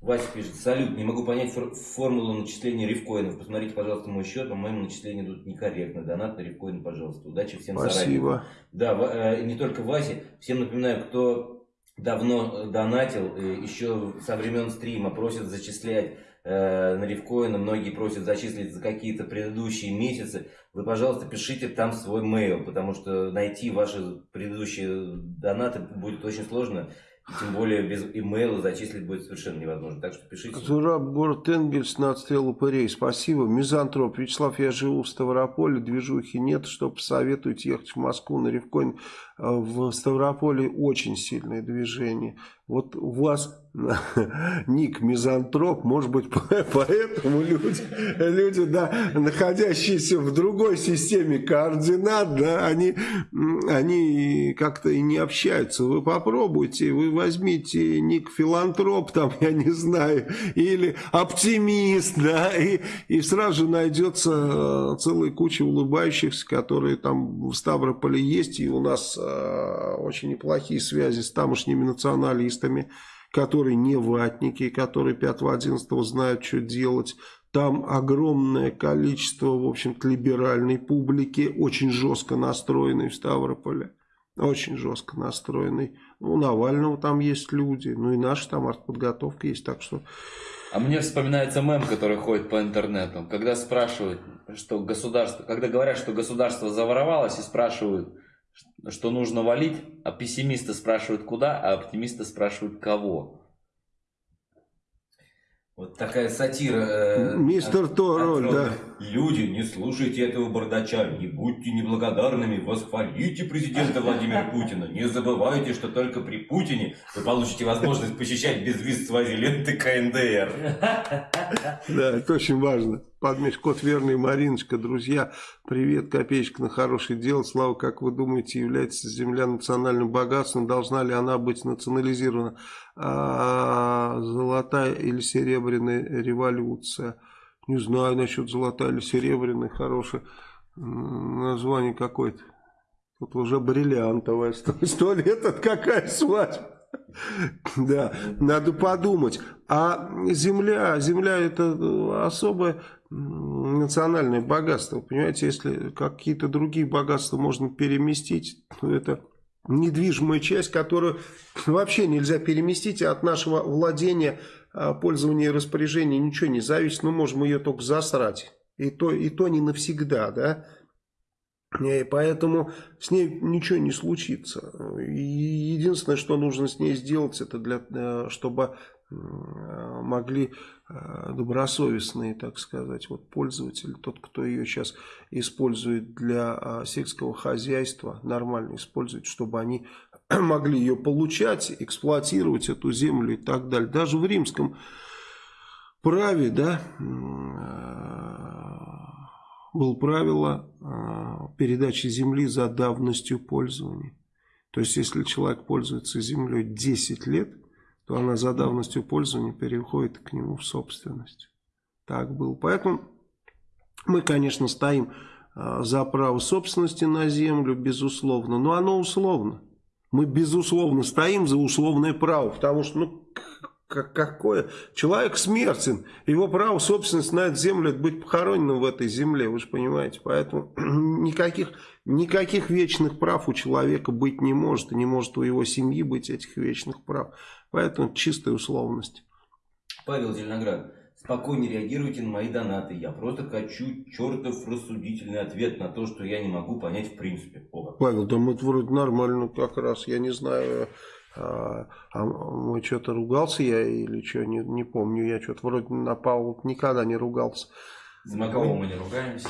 Вася пишет, салют, не могу понять фор- формулу начисления рифкоинов. Посмотрите, пожалуйста, мой счет, по-моему, начисления идут некорректно. Донат на рифкоин, пожалуйста. Удачи всем заранее. Спасибо. Да, Ва- э, не только Васе. Всем напоминаю, кто давно донатил, э, еще со времен стрима просят зачислять на рифкоины, многие просят зачислить за какие-то предыдущие месяцы. Вы, пожалуйста, пишите там свой mail, потому что найти ваши предыдущие донаты будет очень сложно. Тем более без имейла зачислить будет совершенно невозможно. Так что пишите. Зураб, город Энгельс, на отстрел упырей. Спасибо. Мизантроп. Вячеслав, я живу в Ставрополе, движухи нет. Что посоветуете ехать в Москву на Ревкоин? А, В Ставрополе очень сильное движение. Вот у вас ник мизантроп, может быть, [laughs] поэтому люди, люди да, находящиеся в другой системе координат, да, они, они как-то и не общаются. Вы попробуйте, вы возьмите ник филантроп, там, я не знаю, или оптимист, да, и, и сразу же найдется э, целая куча улыбающихся, которые там в Ставрополе есть, и у нас э, очень неплохие связи с тамошними националистами, которые не ватники, которые 5-11 знают, что делать. Там огромное количество, в общем-то, либеральной публики, очень жестко настроенной в Ставрополе. Очень жестко настроенной. Ну, у Навального там есть люди, ну и наша там артподготовка есть, так что... А мне вспоминается мем, который ходит по интернету, когда спрашивают, что государство, когда говорят, что государство заворовалось и спрашивают, что нужно валить, а пессимисты спрашивают куда, а оптимисты спрашивают кого. Вот такая сатира. э, Мистер от- Тороль, да. Люди, не слушайте этого бардача, не будьте неблагодарными, восхвалите президента Владимира Путина. Не забывайте, что только при Путине вы получите возможность посещать без виз свазиленты КНДР. Да, это очень важно. Подмеш, кот верный, Мариночка, друзья, привет, копеечка на хорошее дело. Слава, как вы думаете, является земля национальным богатством? Должна ли она быть национализирована? А, золотая или серебряная революция? Не знаю насчет золотая или серебряная, хорошее название какое-то. Тут уже бриллиантовая. [laughs] Сто лет, это какая свадьба? Да, надо подумать. А земля, земля это особое национальное богатство. Понимаете, если какие-то другие богатства можно переместить, то это недвижимая часть, которую вообще нельзя переместить, а от нашего владения, а, пользования и распоряжения ничего не зависит. Мы можем ее только засрать. И то, и то не навсегда, да. И поэтому с ней ничего не случится. Единственное, что нужно с ней сделать, это для, э, чтобы э, могли э, добросовестные, так сказать, вот пользователи, тот, кто ее сейчас использует для э, сельского хозяйства, нормально использует, чтобы они [clears throat] могли ее получать, эксплуатировать эту землю и так далее. Даже в римском праве, да, было правило э, передачи земли за давностью пользования. То есть, если человек пользуется землей 10 лет, то она за давностью пользования переходит к нему в собственность. Так было. Поэтому мы, конечно, стоим э, за право собственности на землю, безусловно, но оно условно. Мы, безусловно, стоим за условное право, потому что, ну, как, какое? Человек смертен. Его право собственности на эту землю это быть похороненным в этой земле, вы же понимаете. Поэтому [clears throat] никаких, никаких вечных прав у человека быть не может. И не может у его семьи быть этих вечных прав. Поэтому чистая условность. Павел Зеленоград, спокойно реагируйте на мои донаты. Я просто хочу чертов рассудительный ответ на то, что я не могу понять в принципе. О. Павел, да мы вроде нормально как раз, я не знаю, а, а мы что-то ругался я или что, не, не помню, я что-то вроде на Павла никогда не ругался. На кого мы не ругаемся?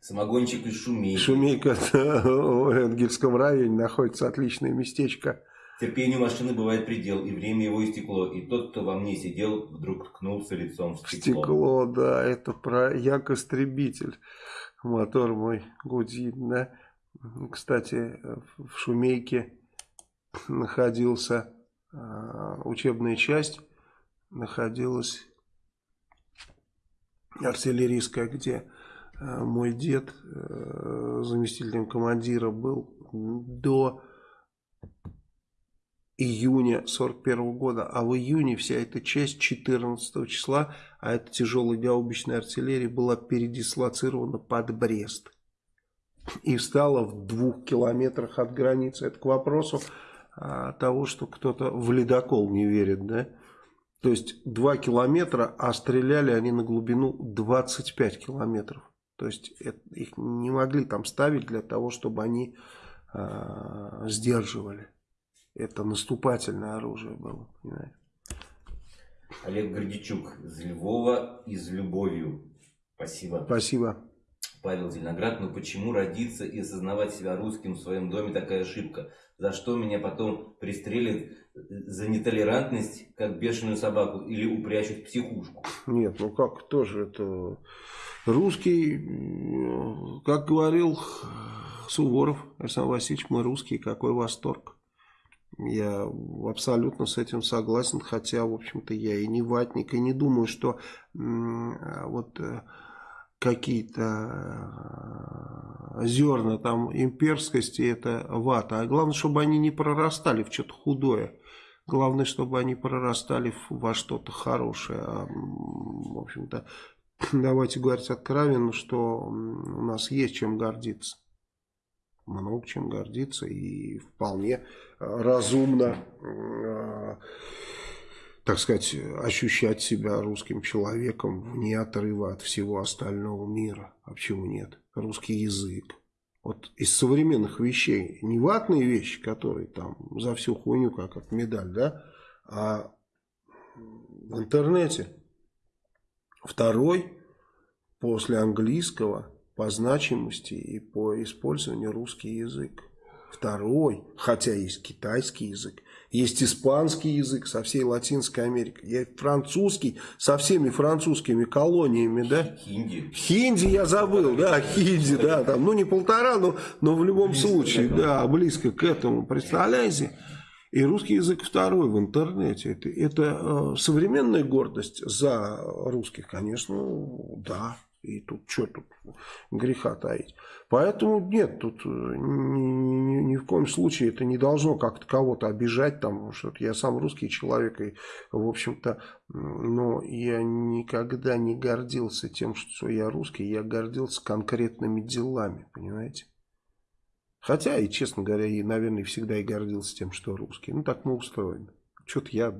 Самогончик из шумейки. Шумейка [laughs] в Энгельском районе находится отличное местечко. Терпению машины бывает предел, и время его истекло. И тот, кто во мне сидел, вдруг ткнулся лицом в стекло. Стекло, да, это про Як-истребитель. Мотор мой гудит, да. Кстати, в Шумейке находился э, учебная часть, находилась артиллерийская, где э, мой дед э, заместителем командира был до июня 41 года, а в июне вся эта часть 14 числа, а это тяжелая гаубичная артиллерия, была передислоцирована под Брест. И встала в двух километрах от границы. Это к вопросу того, что кто-то в ледокол не верит, да? То есть 2 километра, а стреляли они на глубину 25 километров. То есть это, их не могли там ставить для того, чтобы они э, сдерживали. Это наступательное оружие было, понимаете? Олег Гордичук из Львова и с любовью. Спасибо. Спасибо. Павел Зеленоград, но почему родиться и осознавать себя русским в своем доме такая ошибка? За что меня потом пристрелят за нетолерантность, как бешеную собаку, или упрячут в психушку? Нет, ну как тоже это... Русский, как говорил Суворов Александр Васильевич, мы русские, какой восторг. Я абсолютно с этим согласен, хотя, в общем-то, я и не ватник, и не думаю, что вот э, какие-то э, зерна там имперскости, это вата. А главное, чтобы они не прорастали в что-то худое. Главное, чтобы они прорастали во что-то хорошее. А, в общем-то, [clears throat] давайте говорить откровенно, что у нас есть чем гордиться. Много чем гордиться и вполне э, разумно э, так сказать, ощущать себя русским человеком вне отрыва от всего остального мира. А почему нет? Русский язык. Вот из современных вещей, не ватные вещи, которые там за всю хуйню, как от медаль, да, а в интернете второй после английского по значимости и по использованию русский язык. Второй, хотя есть китайский язык, есть испанский язык со всей Латинской Америкой, есть французский со всеми французскими колониями, да? Хинди. Хинди я забыл, да, хинди, да, там, ну не полтора, но, но в любом близко случае, да, близко к этому, представляете? И русский язык второй в интернете. Это, это э, современная гордость за русских, конечно, да. И тут что тут греха таить. Поэтому нет, тут э, ни, ни, ни в коем случае это не должно как-то кого-то обижать. Там, что я сам русский человек, и, в общем-то, но я никогда не гордился тем, что я русский. Я гордился конкретными делами, понимаете? Хотя, и честно говоря, и, наверное, всегда и гордился тем, что русский. Ну, так мы устроены. Что-то я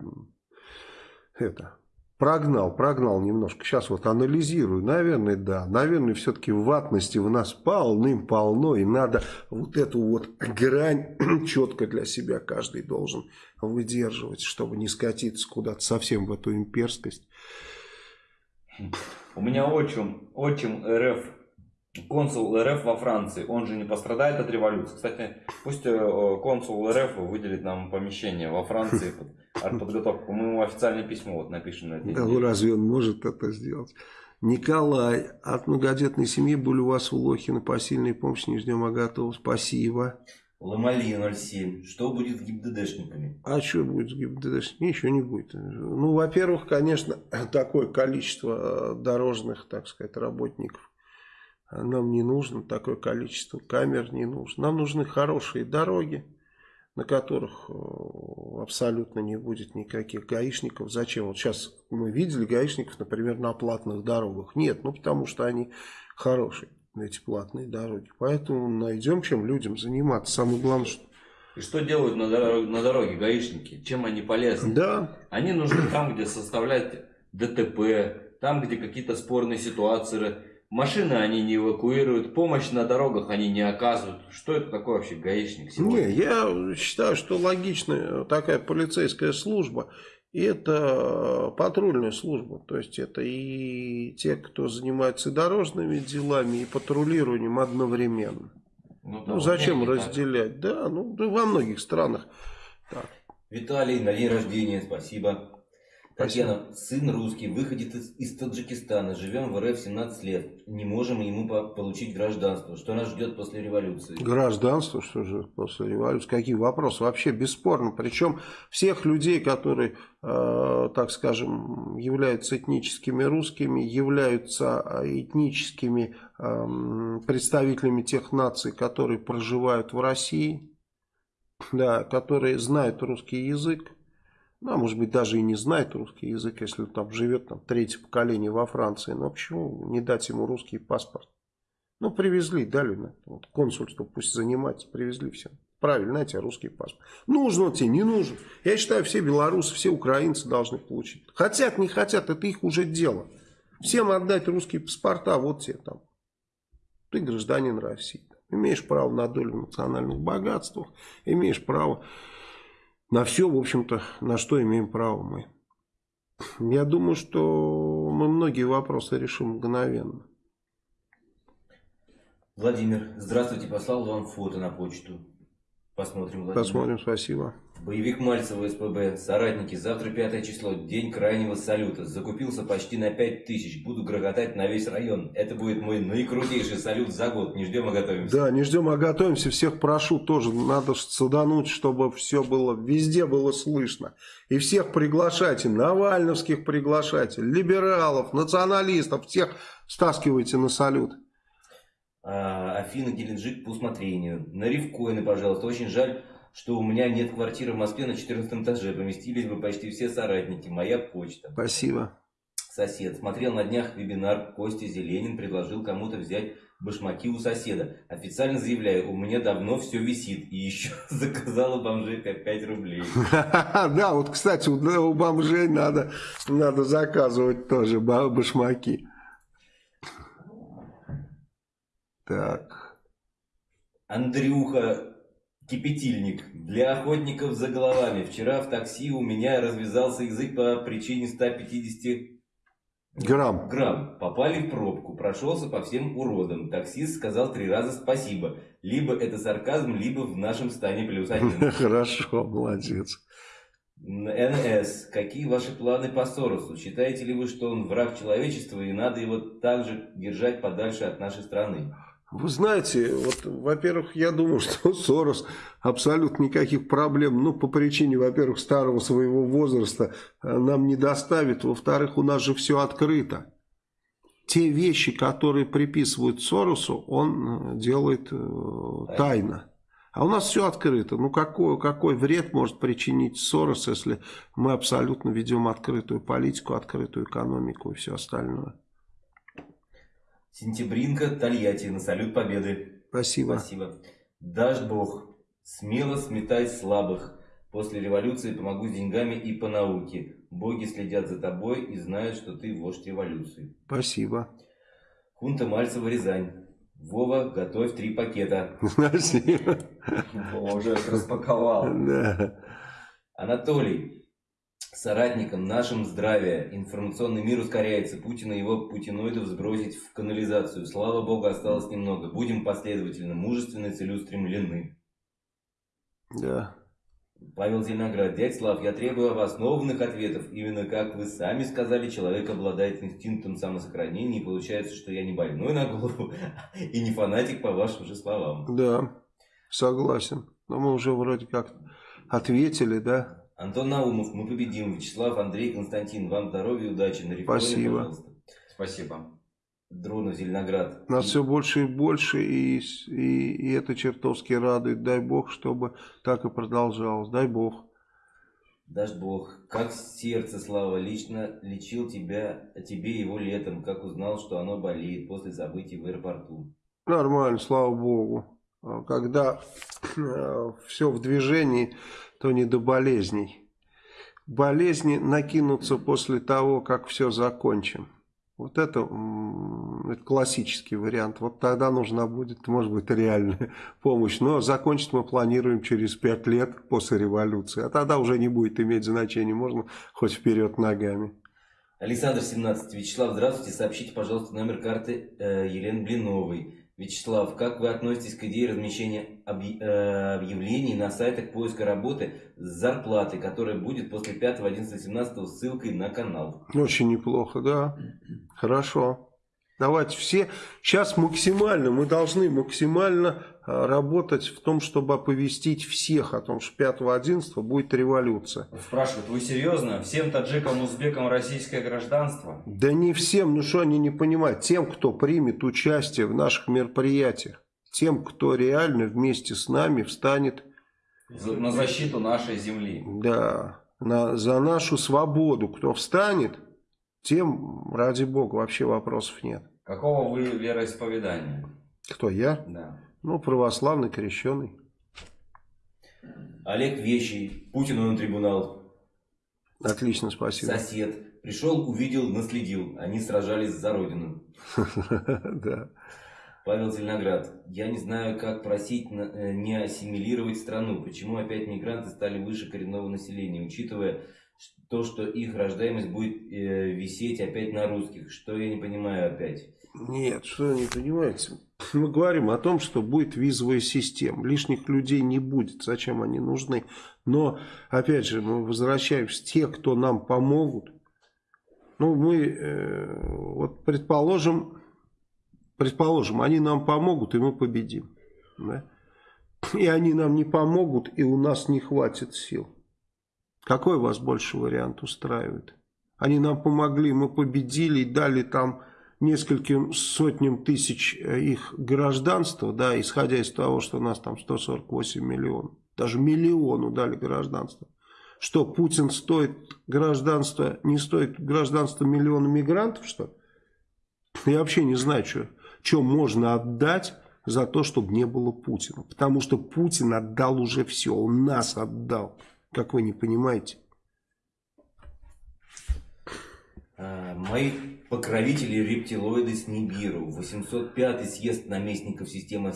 это Прогнал, прогнал немножко. Сейчас вот анализирую. Наверное, да. Наверное, все-таки ватности в нас полным-полно. И надо вот эту вот грань [clears throat] четко для себя каждый должен выдерживать, чтобы не скатиться куда-то совсем в эту имперскость. У меня отчим, отчим РФ, консул РФ во Франции. Он же не пострадает от революции. Кстати, пусть э, консул РФ выделит нам помещение во Франции артподготовку. Мы ему официальное письмо вот напишем на это. Да, ну разве он может это сделать? Николай, от многодетной семьи были у вас у Лохина посильной помощи, не ждем, а готовы. Спасибо. Ломали 07. Что будет с ГИБДДшниками? А что будет с ГИБДДшниками? Ничего не будет. Ну, во-первых, конечно, [clears throat] такое количество э, дорожных, так сказать, работников нам не нужно, такое количество камер не нужно. Нам нужны хорошие дороги, на которых э, абсолютно не будет никаких гаишников. Зачем? Вот сейчас мы видели гаишников, например, на платных дорогах. Нет, ну потому что они хорошие, эти платные дороги. Поэтому найдем, чем людям заниматься. Самое главное, что... И что делают на дороге, на дороге гаишники? Чем они полезны? Да. Они нужны там, где составлять ДТП, там, где какие-то спорные ситуации Машины они не эвакуируют, помощь на дорогах они не оказывают. Что это такое вообще гаишник сегодня? Не, я считаю, что логичная такая полицейская служба. Это патрульная служба. То есть это и те, кто занимается дорожными делами, и патрулированием одновременно. Ну, да, ну зачем разделять? Так. Да, ну во многих странах так. Виталий, на день рождения, спасибо. Татьяна, сын русский, выходит из, из Таджикистана, живем в РФ 17 лет, не можем ему по получить гражданство. Что нас ждет после революции? Гражданство, что же после революции? Какие вопросы? Вообще бесспорно. Причем всех людей, которые, э, так скажем, являются этническими русскими, являются э, этническими э, представителями тех наций, которые проживают в России, да, которые знают русский язык, а может быть, даже и не знает русский язык, если он там живет там, третье поколение во Франции. Но почему не дать ему русский паспорт? Ну, привезли, дали на вот, консульство, пусть занимается, привезли всем. Правильно, знаете, русский паспорт. Нужен он тебе, не нужен. Я считаю, все белорусы, все украинцы должны получить. Хотят, не хотят, это их уже дело. Всем отдать русские паспорта, вот тебе там. Ты гражданин России. Имеешь право на долю национальных богатствах, имеешь право на все, в общем-то, на что имеем право мы. Я думаю, что мы многие вопросы решим мгновенно. Владимир, здравствуйте, послал вам фото на почту. Посмотрим, Владимир. Посмотрим, спасибо. Боевик Мальцева СПБ. Соратники, завтра пятое число, день крайнего салюта. Закупился почти на пять тысяч. Буду грохотать на весь район. Это будет мой наикрутейший салют за год. Не ждем, а готовимся. Да, не ждем, а готовимся. Всех прошу тоже. Надо садануть, чтобы все было, везде было слышно. И всех приглашайте. Навальновских приглашайте. Либералов, националистов. Всех стаскивайте на салют. А, Афина Геленджик по усмотрению. На рифкоины, пожалуйста. Очень жаль что у меня нет квартиры в Москве на 14 этаже. Поместились бы почти все соратники. Моя почта. Спасибо. Сосед. Смотрел на днях вебинар Костя Зеленин. Предложил кому-то взять башмаки у соседа. Официально заявляю, у меня давно все висит. И еще [laughs] заказала бомжей 5 рублей. [laughs] Да, вот, кстати, у бомжей надо, надо заказывать тоже башмаки. Так. Андрюха Кипятильник. Для охотников за головами. Вчера в такси у меня развязался язык по причине 150 грамм. грамм. Попали в пробку. Прошелся по всем уродам. Таксист сказал три раза спасибо. Либо это сарказм, либо в нашем стане плюс один. [laughs] Хорошо, молодец. НС. Какие ваши планы по Соросу? Считаете ли вы, что он враг человечества и надо его также держать подальше от нашей страны? Вы знаете, вот, во-первых, я думаю, [laughs] что Сорос абсолютно никаких проблем, ну, по причине, во-первых, старого своего возраста э, нам не доставит. Во-вторых, у нас же все открыто. Те вещи, которые приписывают Соросу, он э, делает э, тайно. А у нас все открыто. Ну, какой, какой вред может причинить Сорос, если мы абсолютно ведем открытую политику, открытую экономику и все остальное? Сентябринка, Тольятти, на салют победы. Спасибо. Спасибо. Дашь Бог, смело сметай слабых. После революции помогу с деньгами и по науке. Боги следят за тобой и знают, что ты вождь революции. Спасибо. Хунта Мальцева, Рязань. Вова, готовь три пакета. Спасибо. Вова уже распаковал. Да. Анатолий соратникам нашим здравия. Информационный мир ускоряется. Путина и его путиноидов сбросить в канализацию. Слава богу, осталось немного. Будем последовательно, мужественны, целеустремлены. Да. Павел Зеленоград. Дядь Слав, я требую новых ответов. Именно как вы сами сказали, человек обладает инстинктом самосохранения. И получается, что я не больной на голову [laughs] и не фанатик по вашим же словам. Да, согласен. Но мы уже вроде как ответили, да? Антон Наумов, мы победим. Вячеслав, Андрей, Константин, вам здоровья и удачи. На реформе, Спасибо. Пожалуйста. Спасибо. Дронов, Зеленоград. Нас и... все больше и больше, и, и, и это чертовски радует. Дай Бог, чтобы так и продолжалось. Дай Бог. Дашь Бог, как сердце, Слава, лично лечил тебя, тебе его летом, как узнал, что оно болеет после событий в аэропорту. Нормально, слава Богу. Когда э, все в движении, то не до болезней. Болезни накинутся после того, как все закончим. Вот это, это классический вариант. Вот тогда нужна будет, может быть, реальная [laughs] помощь. Но закончить мы планируем через пять лет после революции. А тогда уже не будет иметь значения. Можно хоть вперед ногами. Александр 17. Вячеслав, здравствуйте. Сообщите, пожалуйста, номер карты э, Елены Блиновой. Вячеслав, как вы относитесь к идее размещения э, объявлений на сайтах поиска работы с зарплатой, которая будет после 5, 11, 17 ссылкой на канал? Очень неплохо, да. Хорошо. Давайте все. Сейчас максимально, мы должны максимально работать в том, чтобы оповестить всех о том, что 5-11 будет революция. Спрашивают, вы серьезно? Всем таджикам, узбекам российское гражданство? Да не всем, ну что они не понимают. Тем, кто примет участие в наших мероприятиях, тем, кто реально вместе с нами встанет на защиту нашей земли. Да, на, за нашу свободу. Кто встанет, тем, ради бога, вообще вопросов нет. Какого вы вероисповедания? Кто, я? Да. Ну, православный, крещеный. Олег Вещий, Путину на трибунал. Отлично, спасибо. Сосед. Пришел, увидел, наследил. Они сражались за родину. [laughs] Да. Павел Зеленоград. Я не знаю, как просить э, не ассимилировать страну. Почему опять мигранты стали выше коренного населения, учитывая то, что их рождаемость будет э, висеть опять на русских. Что я не понимаю опять? Нет, что вы не понимаете? [laughs] Мы говорим о том, что будет визовая система. Лишних людей не будет. Зачем они нужны? Но, опять же, мы возвращаемся. Те, кто нам помогут. Ну, мы, э, вот предположим, предположим, они нам помогут, и мы победим. Да? И они нам не помогут, и у нас не хватит сил. Какой вас больше вариант устраивает? Они нам помогли, мы победили и дали там нескольким сотням тысяч э, их гражданства, да, исходя из того, что у нас там 148 миллионов, даже миллиону дали гражданство. Что, Путин стоит гражданство, не стоит гражданство миллиона мигрантов, что Я вообще не знаю, что, что можно отдать за то, чтобы не было Путина. Потому что Путин отдал уже все, он нас отдал, как вы не понимаете. А, мои покровители рептилоиды с Нибиру. 805 съезд наместников системы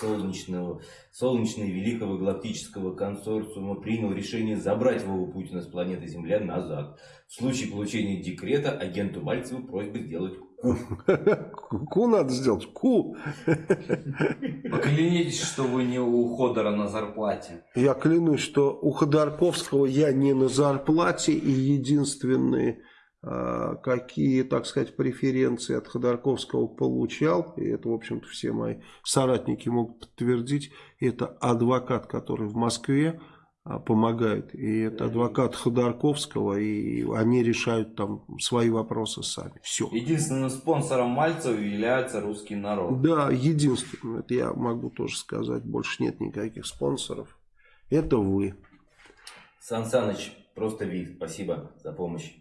Солнечного, Солнечного Великого Галактического Консорциума принял решение забрать Вову Путина с планеты Земля назад. В случае получения декрета агенту Мальцеву просьба сделать ку. Ку надо сделать, ку. Поклянитесь, что вы не у Ходора на зарплате. Я клянусь, что у Ходорковского я не на зарплате и единственный какие, так сказать, преференции от Ходорковского получал, и это, в общем-то, все мои соратники могут подтвердить, это адвокат, который в Москве а, помогает, и это адвокат Ходорковского, и они решают там свои вопросы сами. Все. Единственным спонсором Мальцева является русский народ. Да, единственным, это я могу тоже сказать, больше нет никаких спонсоров. Это вы. Сан Саныч, просто вид, спасибо за помощь.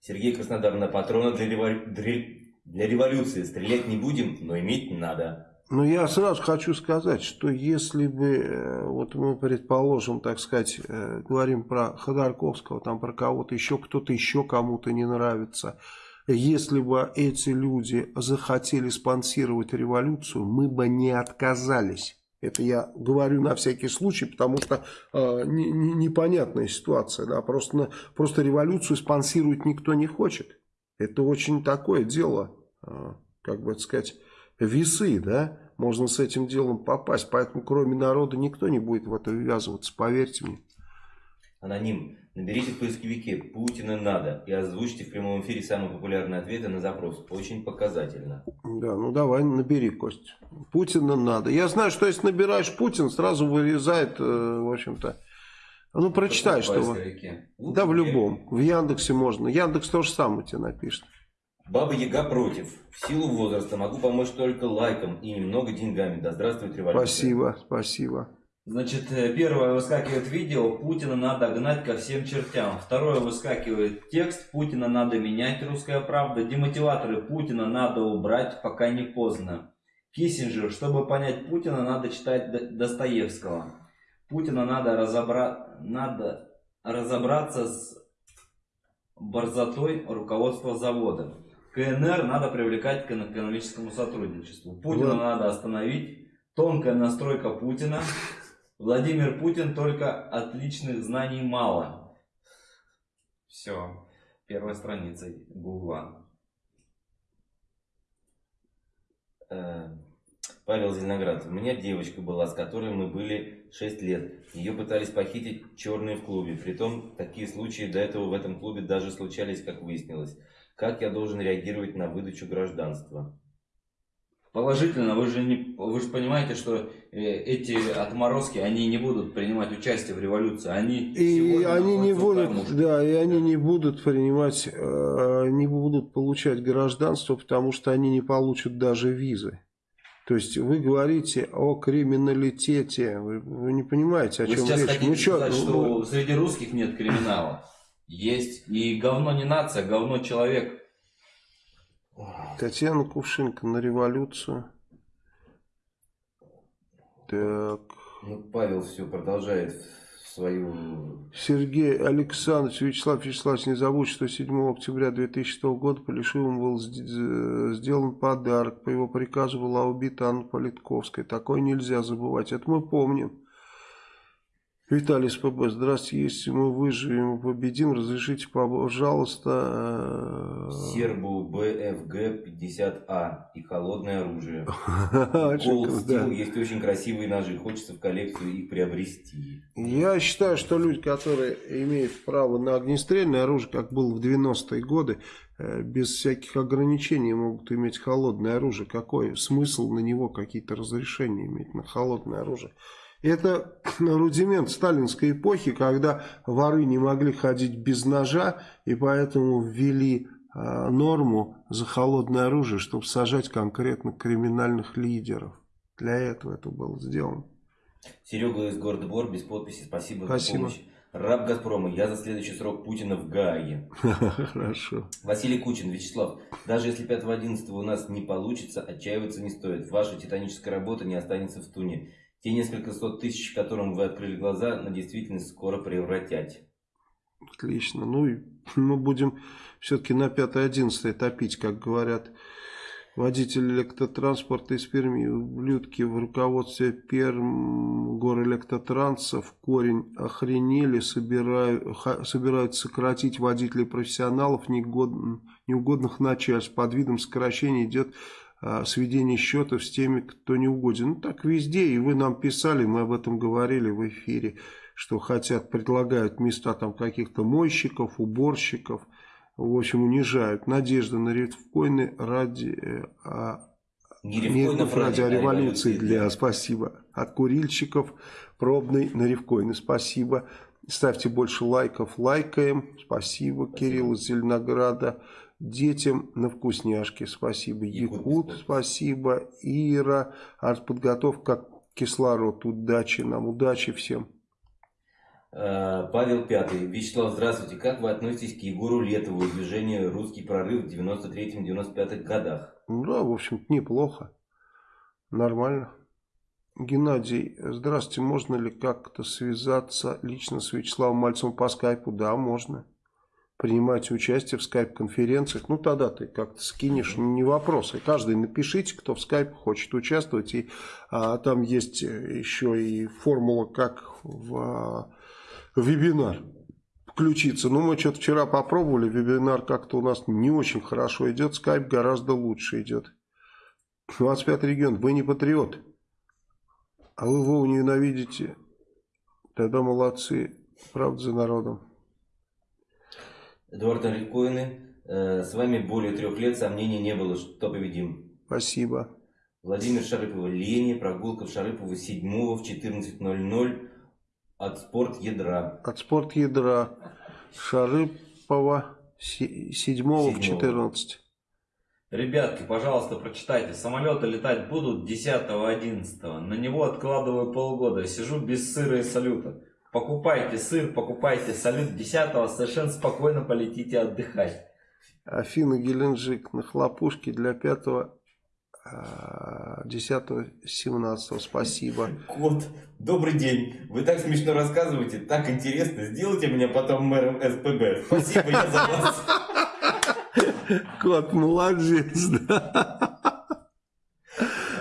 Сергей Краснодар на патрона для, револю... для революции. Стрелять не будем, но иметь надо. Ну, я сразу хочу сказать, что если бы, э, вот мы предположим, так сказать, э, говорим про Ходорковского, там про кого-то еще, кто-то еще кому-то не нравится, если бы эти люди захотели спонсировать революцию, мы бы не отказались. Это я говорю на всякий случай, потому что э, не, не, непонятная ситуация. Да? Просто, просто революцию спонсировать никто не хочет. Это очень такое дело, э, как бы сказать, весы, да? Можно с этим делом попасть. Поэтому кроме народа никто не будет в это ввязываться, поверьте мне. Аноним. Наберите в поисковике «Путина надо» и озвучьте в прямом эфире самые популярные ответы на запрос. Очень показательно. Да, ну давай, набери, Кость. Путина надо. Я знаю, что если набираешь Путин, сразу вырезает, э, в общем-то. Ну, прочитай, что... Да, в любом. В Яндексе можно. Яндекс то же самое тебе напишет. Баба Яга против. В силу возраста могу помочь только лайком и немного деньгами. Да здравствует революция. Спасибо, спасибо. Значит, э, первое выскакивает видео, Путина надо гнать ко всем чертям. Второе выскакивает текст, Путина надо менять, русская правда. Демотиваторы, Путина надо убрать, пока не поздно. Киссинджер, чтобы понять Путина, надо читать Достоевского. Путина надо, разобра... надо разобраться с борзотой руководства завода. КНР надо привлекать к экономическому сотрудничеству. Путина вот. надо остановить. Тонкая настройка Путина. Владимир Путин только отличных знаний мало. Все. Первая страница Гугла. Э, Павел Зеленоград. У меня девочка была, с которой мы были 6 лет. Ее пытались похитить черные в клубе. Притом, такие случаи до этого в этом клубе даже случались, как выяснилось. Как я должен реагировать на выдачу гражданства? Положительно, вы же, не, вы же понимаете, что э, эти отморозки, они не будут принимать участие в революции. Они и они не будут, да, и они не будут принимать, э, не будут получать гражданство, потому что они не получат даже визы. То есть вы говорите о криминалитете, вы, вы не понимаете, о вы чем сейчас речь. хотите ну, что, сказать, ну, что среди русских нет криминала? Есть. И говно не нация, говно человек. Татьяна Кувшинка на революцию. Так. Ну, Павел все продолжает свою... Сергей Александрович Вячеслав Вячеславович, не забудь, что 7 октября 2006 года Полишевым был сделан подарок. По его приказу была убита Анна Политковская. Такое нельзя забывать. Это мы помним. Виталий СПБ, здравствуйте, если мы выживем и победим, разрешите, пожалуйста... Э, Сербу БФГ 50А и холодное оружие. [laughs] Cold Steel, есть очень красивые ножи, хочется в коллекцию их приобрести. Я считаю, что люди, которые имеют право на огнестрельное оружие, как было в 90-е годы, э, без всяких ограничений могут иметь холодное оружие. Какой смысл на него какие-то разрешения иметь на холодное оружие? Это [coughs] рудимент сталинской эпохи, когда воры не могли ходить без ножа, и поэтому ввели э, норму за холодное оружие, чтобы сажать конкретно криминальных лидеров. Для этого это было сделано. Серега из города Бор, без подписи, спасибо, спасибо. за помощь. Раб Газпрома, я за следующий срок Путина в Гааге. [laughs] Хорошо. Василий Кучин, Вячеслав, даже если 5-11 у нас не получится, отчаиваться не стоит. Ваша титаническая работа не останется в туне. Те несколько сот тысяч, которым вы открыли глаза, на действительность скоро превратять. Отлично. Ну, и мы будем все-таки на 5-11 топить, как говорят водитель электротранспорта из Перми. Ублюдки в руководстве Перм горэлектротранса в корень охренели, собирают, собирают сократить водителей профессионалов, неугодных начальств. Под видом сокращения идет сведение счетов с теми, кто не угоден. Ну, так везде, и вы нам писали, мы об этом говорили в эфире, что хотят, предлагают места там каких-то мойщиков, уборщиков, в общем, унижают. Надежда на рифкоины ради... Э, а, не рифкоинов ради, а революции для, спасибо. От курильщиков пробный на рифкоины, спасибо. Ставьте больше лайков, лайкаем, спасибо. спасибо. Кирилл из Зеленограда. Детям на вкусняшки. Спасибо. Якут, спасибо. Ира. Артподготовка кислород. Удачи нам. Удачи всем. Э, Павел Пятый. Вячеслав, здравствуйте. Как вы относитесь к Егору Летову и движению «Русский прорыв» в 93-95 годах? Ну да, в общем неплохо. Нормально. Геннадий, здравствуйте. Можно ли как-то связаться лично с Вячеславом Мальцевым по скайпу? Да, можно принимаете участие в скайп-конференциях, ну тогда ты как-то скинешь, не вопрос. И каждый напишите, кто в скайп хочет участвовать. И а, там есть еще и формула, как в а, вебинар включиться. Ну, мы что-то вчера попробовали, вебинар как-то у нас не очень хорошо идет, скайп гораздо лучше идет. 25 регион, вы не патриот, а вы его ненавидите, тогда молодцы, правда за народом. Эдуард Рифкоины, э, с вами более трех лет, сомнений не было, что победим. Спасибо. Владимир Шарыпова, Лени, прогулка в Шарыпово 7 в 14.00 от спорт ядра. От спорт ядра. Шарыпова 7 в 14. Ребятки, пожалуйста, прочитайте. Самолеты летать будут 10-11. На него откладываю полгода. Сижу без сыра и салюта. Покупайте сыр, покупайте салют 10 совершенно спокойно полетите отдыхать. Афина Геленджик на хлопушке для 5 10 17 спасибо. Кот, добрый день. Вы так смешно рассказываете, так интересно. Сделайте меня потом мэром СПБ. Спасибо, я за вас. Кот, молодец, да.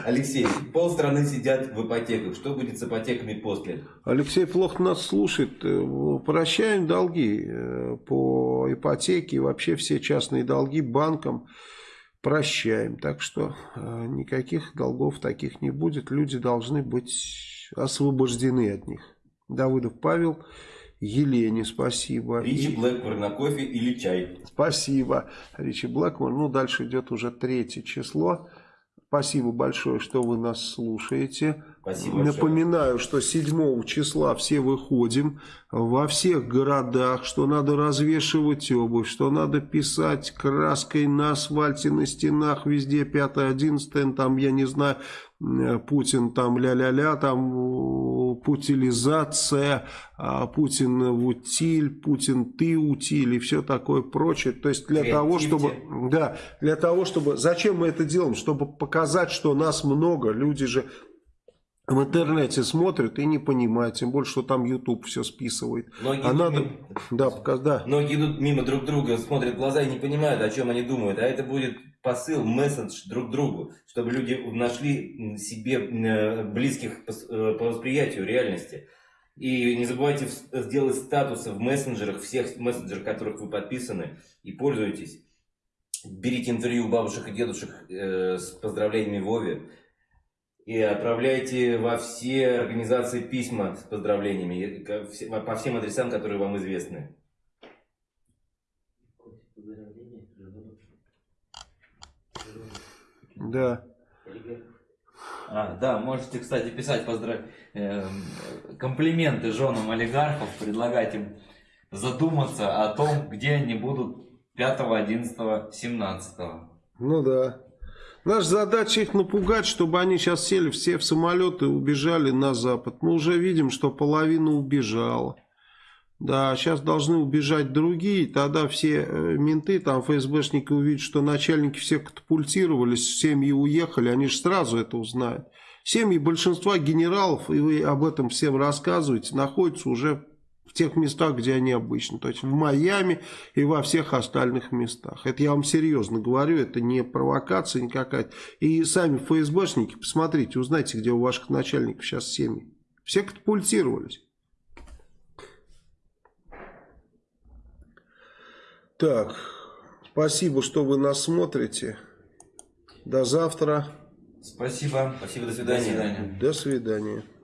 Алексей, полстраны сидят в ипотеках. Что будет с ипотеками после? Alexey плохо нас слушает. Э, прощаем долги э, по ипотеке и вообще все частные долги банкам прощаем. Так что э, никаких долгов таких не будет. Люди должны быть освобождены от них. Давыдов Павел. Елене спасибо. Ричи и... Блэкмор на кофе или чай. Спасибо. Ричи Блэкмор. Ну, дальше идет уже третье число. Спасибо большое, что вы нас слушаете. Спасибо Спасибо большое. Напоминаю, что 7 числа все выходим во всех городах, что надо развешивать обувь, что надо писать краской на асфальте, на стенах, везде 5-11, там, я не знаю, Путин там ля-ля-ля, там э, путилизация, а Путин в утиль, Путин ты утиль и все такое прочее. То есть для того, чтобы... Да, для того, чтобы... Зачем мы это делаем? Чтобы показать, что нас много. Люди же в интернете смотрят и не понимают, тем более, что там YouTube все списывает. Многие а надо, мимо... да, показ, да. Многие идут мимо друг друга, смотрят в глаза и не понимают, о чем они думают. А это будет посыл, месседж друг другу, чтобы люди нашли себе э, близких по э, восприятию реальности. И не забывайте сделать статусы в мессенджерах, всех мессенджерах, которых вы подписаны, и пользуйтесь. Берите интервью у бабушек и дедушек э, с поздравлениями Вове и отправляйте во все организации письма с поздравлениями по всем адресам, которые вам известны. Да. А, да, можете, кстати, писать поздрав... э, комплименты женам олигархов, предлагать им задуматься о том, где они будут 5, 11, 17. Ну да. Наша задача их напугать, чтобы они сейчас сели все в самолеты и убежали на Запад. Мы уже видим, что половина убежала. Да, сейчас должны убежать другие, тогда все э, менты, там ФСБшники увидят, что начальники все катапультировались, семьи уехали, они же сразу это узнают. Семьи большинства генералов, и вы об этом всем рассказываете, находятся уже тех местах, где они обычно. То есть в Майами и во всех остальных местах. Это я вам серьезно говорю, это не провокация никакая. И сами ФСБшники, посмотрите, узнайте, где у ваших начальников сейчас семьи. Все катапультировались. Так, спасибо, что вы нас смотрите. До завтра. Спасибо. Спасибо, до свидания. До свидания. До свидания.